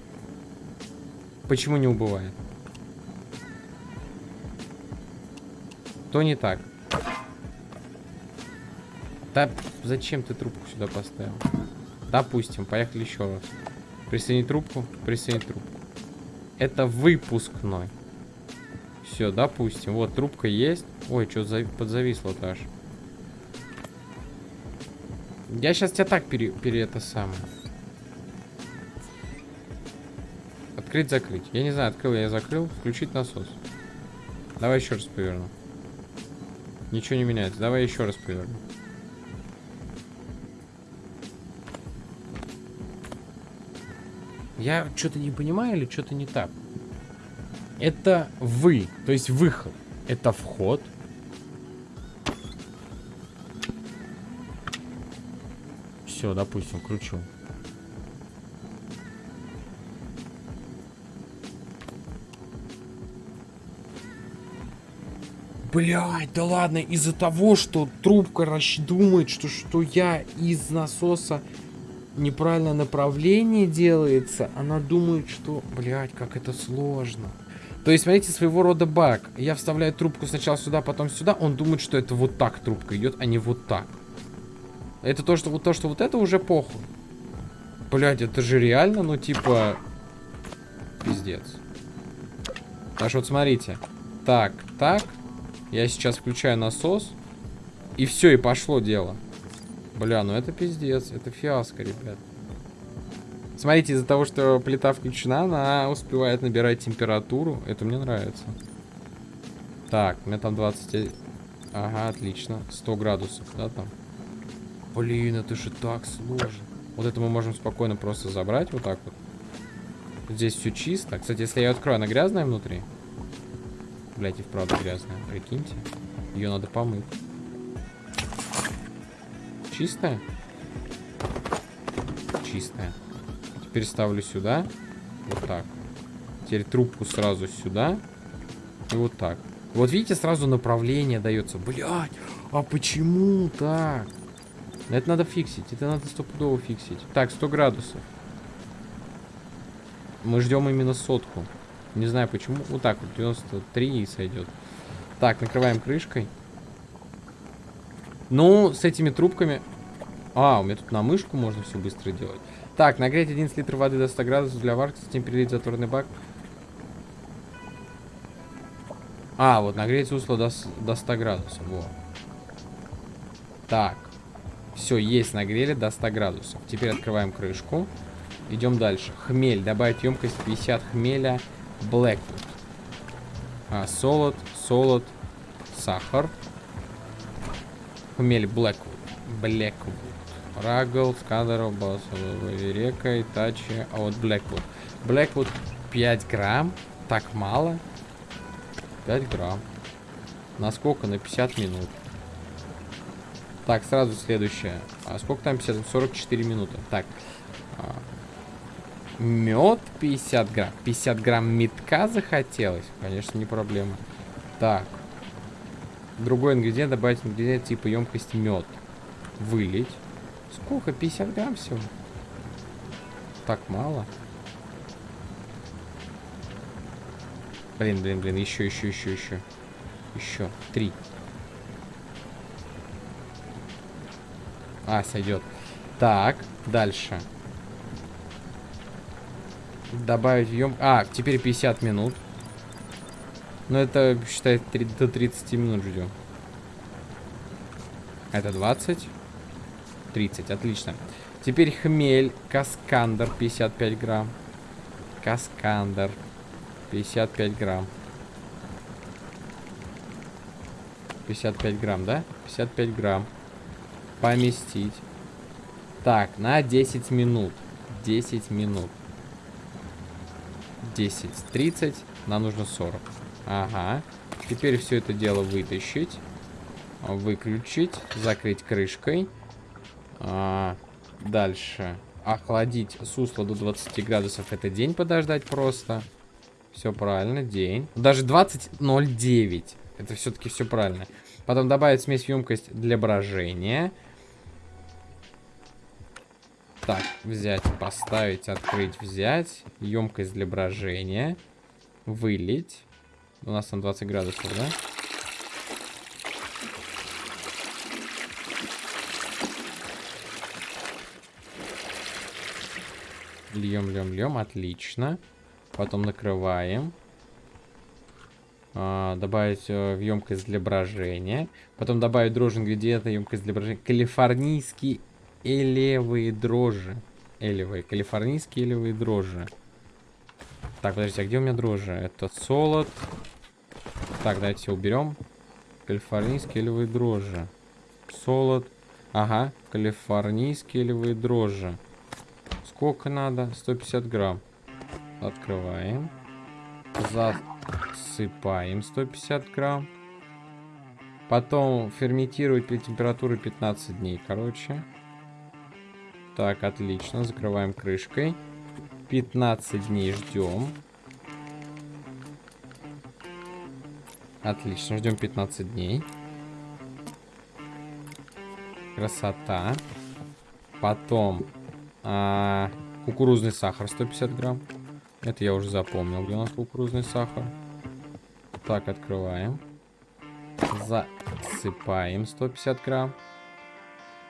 Почему не убывает? То не так. Да зачем ты трубку сюда поставил? Допустим, поехали еще раз. Присоединить трубку, присоединить трубку. Это выпускной. Все, допустим. Вот, трубка есть. Ой, что за... подзависло-то аж. Я сейчас тебя так пере... пере это самое. Открыть, закрыть. Я не знаю, открыл я закрыл. Включить насос. Давай еще раз поверну. Ничего не меняется. Давай еще раз поверну. Я что-то не понимаю или что-то не так? Это вы, то есть выход. Это вход. Все, допустим, кручу. Блять, да ладно, из-за того, что трубка думает, что, что я из насоса неправильное направление делается, она думает, что, блять, как это сложно. То есть, смотрите, своего рода баг. Я вставляю трубку сначала сюда, потом сюда, он думает, что это вот так трубка идет, а не вот так. Это то, что вот то, что вот это уже похуй. Блять, это же реально, ну типа... Пиздец. Так что вот смотрите. Так, так, я сейчас включаю насос. И все, и пошло дело. Бля, ну это пиздец. Это фиаско, ребят. Смотрите, из-за того, что плита включена, она успевает набирать температуру. Это мне нравится. Так, у меня там 20... Ага, отлично. 100 градусов, да, там? Блин, это же так сложно. Вот это мы можем спокойно просто забрать вот так вот. Здесь все чисто. Кстати, если я ее открою, она грязная внутри? Блять, и вправду грязная. Прикиньте. Ее надо помыть. Чистая? Чистая. Теперь ставлю сюда. Вот так. Теперь трубку сразу сюда. И вот так. Вот видите, сразу направление дается. Блять, а почему так? Это надо фиксить. Это надо стопудово фиксить. Так, 100 градусов. Мы ждем именно сотку. Не знаю почему. Вот так вот, 93 и сойдет. Так, накрываем крышкой. Ну, с этими трубками... А, у меня тут на мышку можно все быстро делать. Так, нагреть 11 литров воды до 100 градусов для варки, затем перелить затворный бак. А, вот нагреть сусло до, до 100 градусов. Во. Так. Все, есть нагрели до 100 градусов. Теперь открываем крышку. Идем дальше. Хмель. Добавить емкость 50 хмеля. Blackwood. А, солод, солод, сахар. Хмель Blackwood. Blackwood. Рагл, Скадеров, Река, Итачи. А вот Blackwood. Blackwood 5 грамм. Так мало. 5 грамм. На сколько? На 50 минут. Так, сразу следующее. А сколько там 50? 44 минуты. Так. А, мед 50 грамм. 50 грамм метка захотелось? Конечно, не проблема. Так. Другой ингредиент. Добавить ингредиент типа емкость мед. Вылить. Сколько? 50 грамм всего? Так мало. Блин, блин, блин. Еще, еще, еще, еще. Еще. Три. А, сойдет. Так, дальше. Добавить ем... А, теперь 50 минут. Ну, это, считай, 3, до 30 минут ждем. Это 20. 30, отлично. Теперь хмель, каскандер, 55 грамм. Каскандер, 55 грамм. 55 грамм, да? 55 грамм поместить. Так, на 10 минут. 10 минут. 10, 30. Нам нужно 40. Ага. Теперь все это дело вытащить. Выключить. Закрыть крышкой. А, дальше. Охладить сусло до 20 градусов. Это день подождать просто. Все правильно, день. Даже 20.09. Это все-таки все правильно. Потом добавить смесь в емкость для брожения. Так, взять, поставить, открыть, взять. Емкость для брожения. Вылить. У нас там 20 градусов, да? Льем, льем, льем. Отлично. Потом накрываем. А, добавить э, в емкость для брожения. Потом добавить дрожжи ингредиента, емкость для брожения. Калифорнийские элевые дрожжи. Элевые. Калифорнийские элевые дрожжи. Так, подождите, а где у меня дрожжи? Это солод. Так, давайте уберем. Калифорнийские элевые дрожжи. Солод. Ага, калифорнийские элевые дрожжи. Сколько надо? 150 грамм. Открываем. За Засыпаем 150 грамм. Потом ферментировать при температуре 15 дней, короче. Так, отлично. Закрываем крышкой. 15 дней ждем. Отлично, ждем 15 дней. Красота. Потом а, кукурузный сахар 150 грамм. Это я уже запомнил, где у нас кукурузный сахар. Так, открываем. Засыпаем 150 грамм.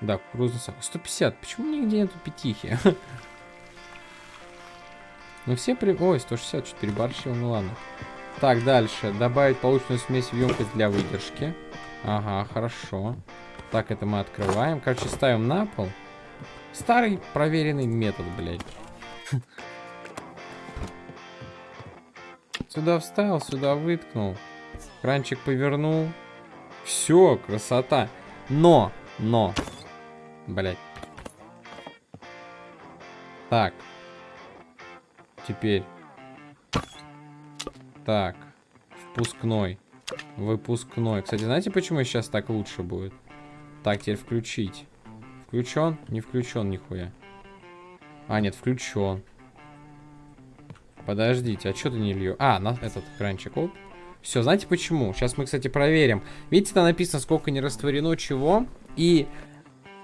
Да, кукурузный сахар. 150. Почему нигде нету пятихи? Ну все при... Ой, 160, 4 барщил, ну ладно. Так, дальше. Добавить полученную смесь в емкость для выдержки. Ага, хорошо. Так, это мы открываем. Короче, ставим на пол. Старый проверенный метод, блядь. Сюда вставил, сюда выткнул. Кранчик повернул. Все, красота. Но, но. Блять. Так. Теперь. Так. Впускной. Выпускной. Кстати, знаете, почему сейчас так лучше будет? Так, теперь включить. Включен? Не включен нихуя. А, нет, включен. Подождите, а что ты не лью? А, на этот кранчик. Оп. Все, знаете почему? Сейчас мы, кстати, проверим. Видите, там написано, сколько не растворено чего. И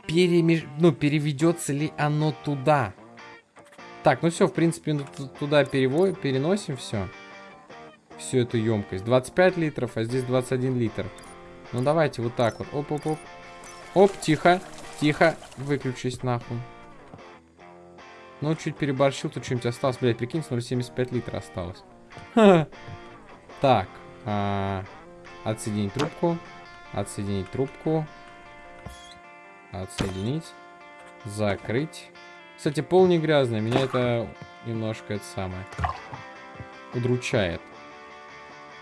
перемеш... ну, переведется ли оно туда. Так, ну все, в принципе, туда переводим, переносим все. Всю эту емкость. 25 литров, а здесь 21 литр. Ну давайте вот так вот. Оп-оп-оп. Оп, тихо, тихо. Выключись нахуй. Ну, чуть переборщил, тут что-нибудь осталось. Блядь, прикинь, 0,75 литра осталось. Так. А, отсоединить трубку. Отсоединить трубку. Отсоединить. Закрыть. Кстати, пол не грязный. Меня это немножко это самое удручает.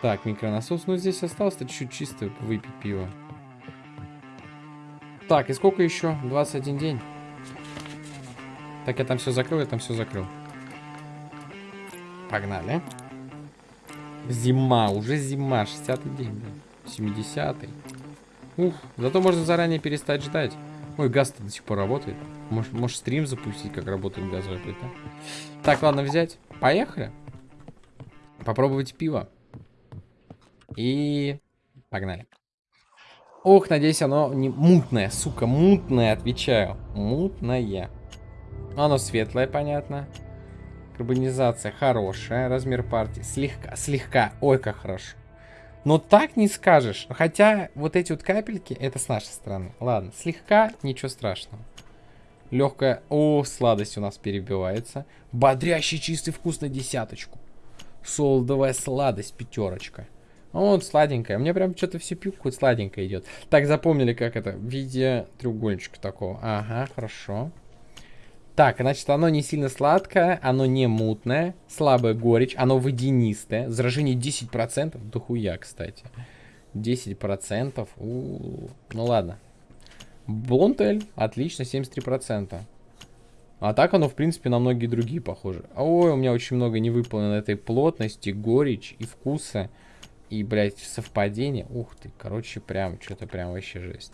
Так, микронасос. Ну, здесь осталось-то чуть-чуть чисто выпить пиво. Так, и сколько еще? 21 день. Так, я там все закрыл, я там все закрыл. Погнали. Зима, уже зима, 60-й день, 70-й. Ух, зато можно заранее перестать ждать. Ой, газ-то до сих пор работает. Может, может стрим запустить, как работает газовая плита. Так, ладно, взять. Поехали. Попробовать пиво. И погнали. Ох, надеюсь, оно не мутное, сука, мутное, отвечаю. Мутное. Оно светлое, понятно. Карбонизация хорошая. Размер партии слегка, слегка. Ой, как хорошо. Но так не скажешь. Хотя вот эти вот капельки, это с нашей стороны. Ладно, слегка, ничего страшного. Легкая. О, сладость у нас перебивается. Бодрящий чистый вкус на десяточку. Солдовая сладость, пятерочка. Вот, сладенькая. Мне прям что-то все пью, какое сладенькое идет. Так, запомнили, как это? В виде треугольничка такого. Ага, хорошо. Так, значит, оно не сильно сладкое, оно не мутное, слабая горечь, оно водянистое. Заражение 10%, дохуя, кстати. 10%, у, -у, -у. ну ладно. Блонтель, отлично, 73%. А так оно, в принципе, на многие другие похоже. Ой, у меня очень много не выполнено этой плотности, горечь и вкуса. И, блядь, совпадение. Ух ты, короче, прям, что-то прям вообще жесть.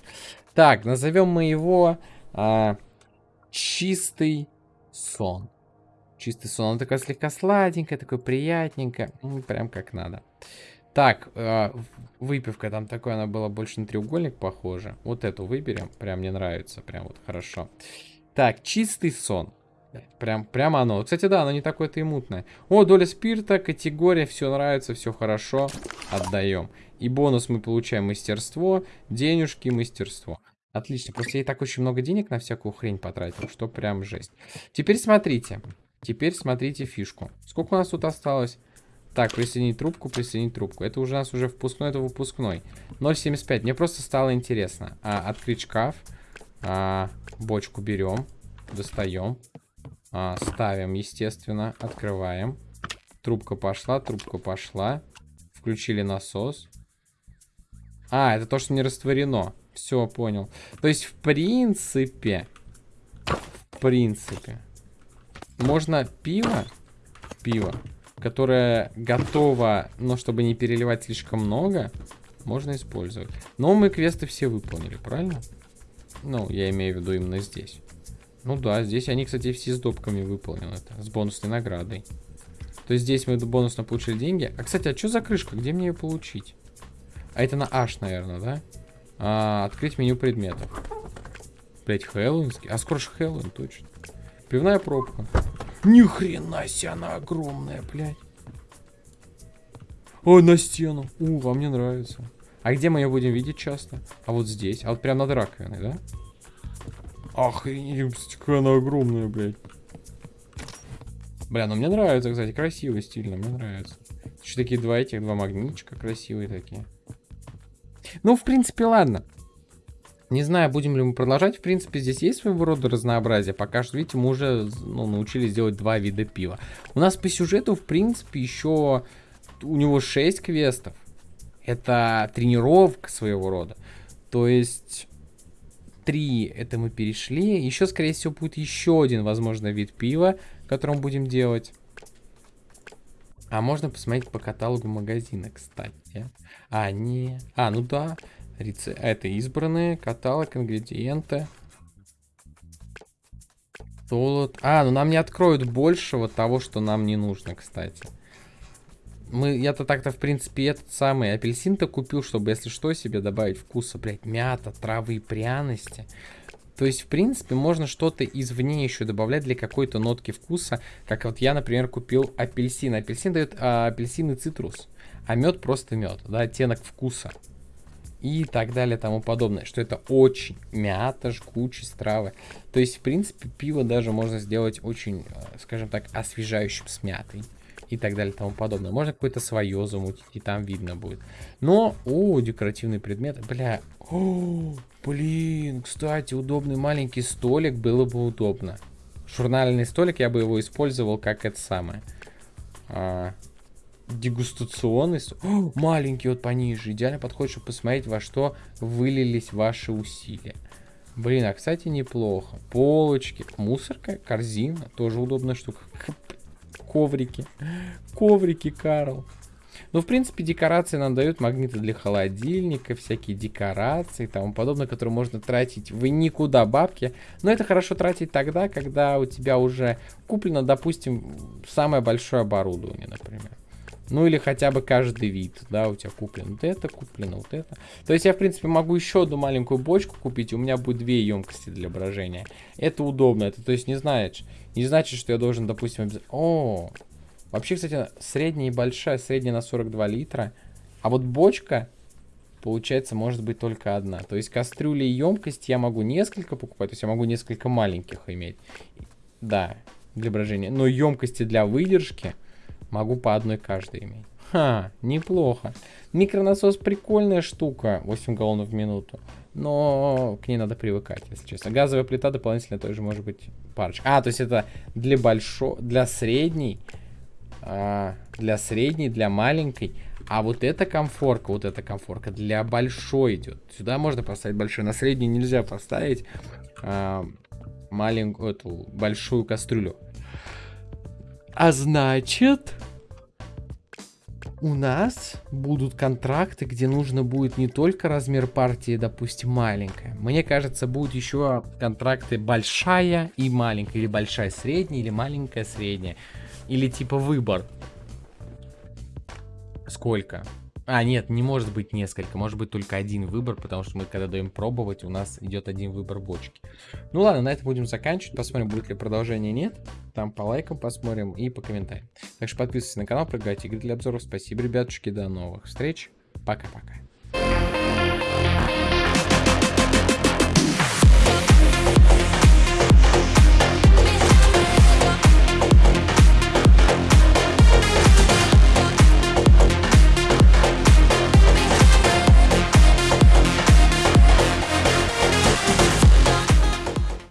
Так, назовем мы его... А, чистый сон. Чистый сон. Он такой слегка сладенькая, такой приятненько. Ну, прям как надо. Так, э, выпивка там такой, она была больше на треугольник похожа. Вот эту выберем. Прям мне нравится. Прям вот хорошо. Так, чистый сон. Прям, прям оно. Кстати, да, оно не такое-то и мутное. О, доля спирта, категория, все нравится, все хорошо. Отдаем. И бонус мы получаем мастерство, денежки, мастерство. Отлично. Просто я так очень много денег на всякую хрень потратил, что прям жесть. Теперь смотрите. Теперь смотрите фишку. Сколько у нас тут осталось? Так, присоединить трубку, присоединить трубку. Это уже у нас уже впускной, это выпускной. 0,75. Мне просто стало интересно. А, открыть шкаф. А, бочку берем. Достаем. А, ставим, естественно. Открываем. Трубка пошла, трубка пошла. Включили насос. А, это то, что не растворено. Все, понял. То есть, в принципе, в принципе, можно пиво, пиво, которое готово, но чтобы не переливать слишком много, можно использовать. Но мы квесты все выполнили, правильно? Ну, я имею в виду именно здесь. Ну да, здесь они, кстати, все с допками выполнены. С бонусной наградой. То есть здесь мы бонусно получили деньги. А, кстати, а что за крышка? Где мне ее получить? А это на H, наверное, да? А, открыть меню предметов. Блять, Хэллоуинский. А скоро же Хэллоуин, точно. Пивная пробка. Ни хрена себе, она огромная, блядь. Ой, на стену. У, вам не нравится. А где мы ее будем видеть часто? А вот здесь. А вот прям над раковиной, да? Охренеть, какая она огромная, блядь. Бля, ну мне нравится, кстати, красиво, стильно, мне нравится. Еще такие два этих, два магнитчика красивые такие. Ну, в принципе, ладно. Не знаю, будем ли мы продолжать. В принципе, здесь есть своего рода разнообразие. Пока что, видите, мы уже ну, научились делать два вида пива. У нас по сюжету, в принципе, еще у него 6 квестов. Это тренировка своего рода. То есть, три это мы перешли. Еще, скорее всего, будет еще один, возможно, вид пива, который мы будем делать. А можно посмотреть по каталогу магазина, кстати. А, не... А, ну да. Реце... Это избранные, каталог, ингредиенты. Солод. А, ну нам не откроют большего того, что нам не нужно, кстати. Мы, я-то так-то, в принципе, этот самый апельсин-то купил, чтобы, если что, себе добавить вкуса, блядь, мята, травы и пряности. То есть, в принципе, можно что-то извне еще добавлять для какой-то нотки вкуса. Как вот я, например, купил апельсин. Апельсин дает а, апельсин и цитрус. А мед просто мед, да, оттенок вкуса. И так далее, тому подобное. Что это очень мята, жгучесть, травы. То есть, в принципе, пиво даже можно сделать очень, а, скажем так, освежающим с мятой. И так далее и тому подобное. Можно какое-то свое замутить, и там видно будет. Но, о, декоративный предмет, бля, о, блин, кстати, удобный маленький столик было бы удобно. Журнальный столик, я бы его использовал как это самое. А, дегустационный О, маленький вот пониже. Идеально подходит, чтобы посмотреть, во что вылились ваши усилия. Блин, а кстати неплохо. Полочки, мусорка, корзина, тоже удобная штука. Коврики, коврики, Карл. Ну, в принципе, декорации нам дают магниты для холодильника, всякие декорации и тому подобное, которые можно тратить в никуда бабки. Но это хорошо тратить тогда, когда у тебя уже куплено, допустим, самое большое оборудование, например. Ну или хотя бы каждый вид, да, у тебя куплено вот это, куплено вот это. То есть я, в принципе, могу еще одну маленькую бочку купить, у меня будет две емкости для брожения. Это удобно, это то есть не знаешь, не значит, что я должен, допустим, обязательно... О, вообще, кстати, средняя и большая, средняя на 42 литра, а вот бочка, получается, может быть только одна. То есть кастрюли и емкость я могу несколько покупать, то есть я могу несколько маленьких иметь. Да, для брожения. Но емкости для выдержки Могу по одной каждой иметь. Ха, неплохо. Микронасос прикольная штука, 8 галлонов в минуту. Но к ней надо привыкать, если честно. Газовая плита дополнительно тоже может быть парочка. А, то есть это для большой, для средней, а, для средней, для маленькой. А вот эта комфорка, вот эта комфорка для большой идет. Сюда можно поставить большой, на средней нельзя поставить а, маленькую, эту большую кастрюлю. А значит, у нас будут контракты, где нужно будет не только размер партии, допустим, маленькая. Мне кажется, будут еще контракты большая и маленькая. Или большая средняя, или маленькая средняя. Или типа выбор. Сколько? А, нет, не может быть несколько, может быть только один выбор, потому что мы когда даем пробовать, у нас идет один выбор бочки. Ну ладно, на этом будем заканчивать, посмотрим, будет ли продолжение, нет. Там по лайкам посмотрим и по комментариям. Так что подписывайтесь на канал, прыгайте игры для обзоров. Спасибо, ребятушки, до новых встреч. Пока-пока.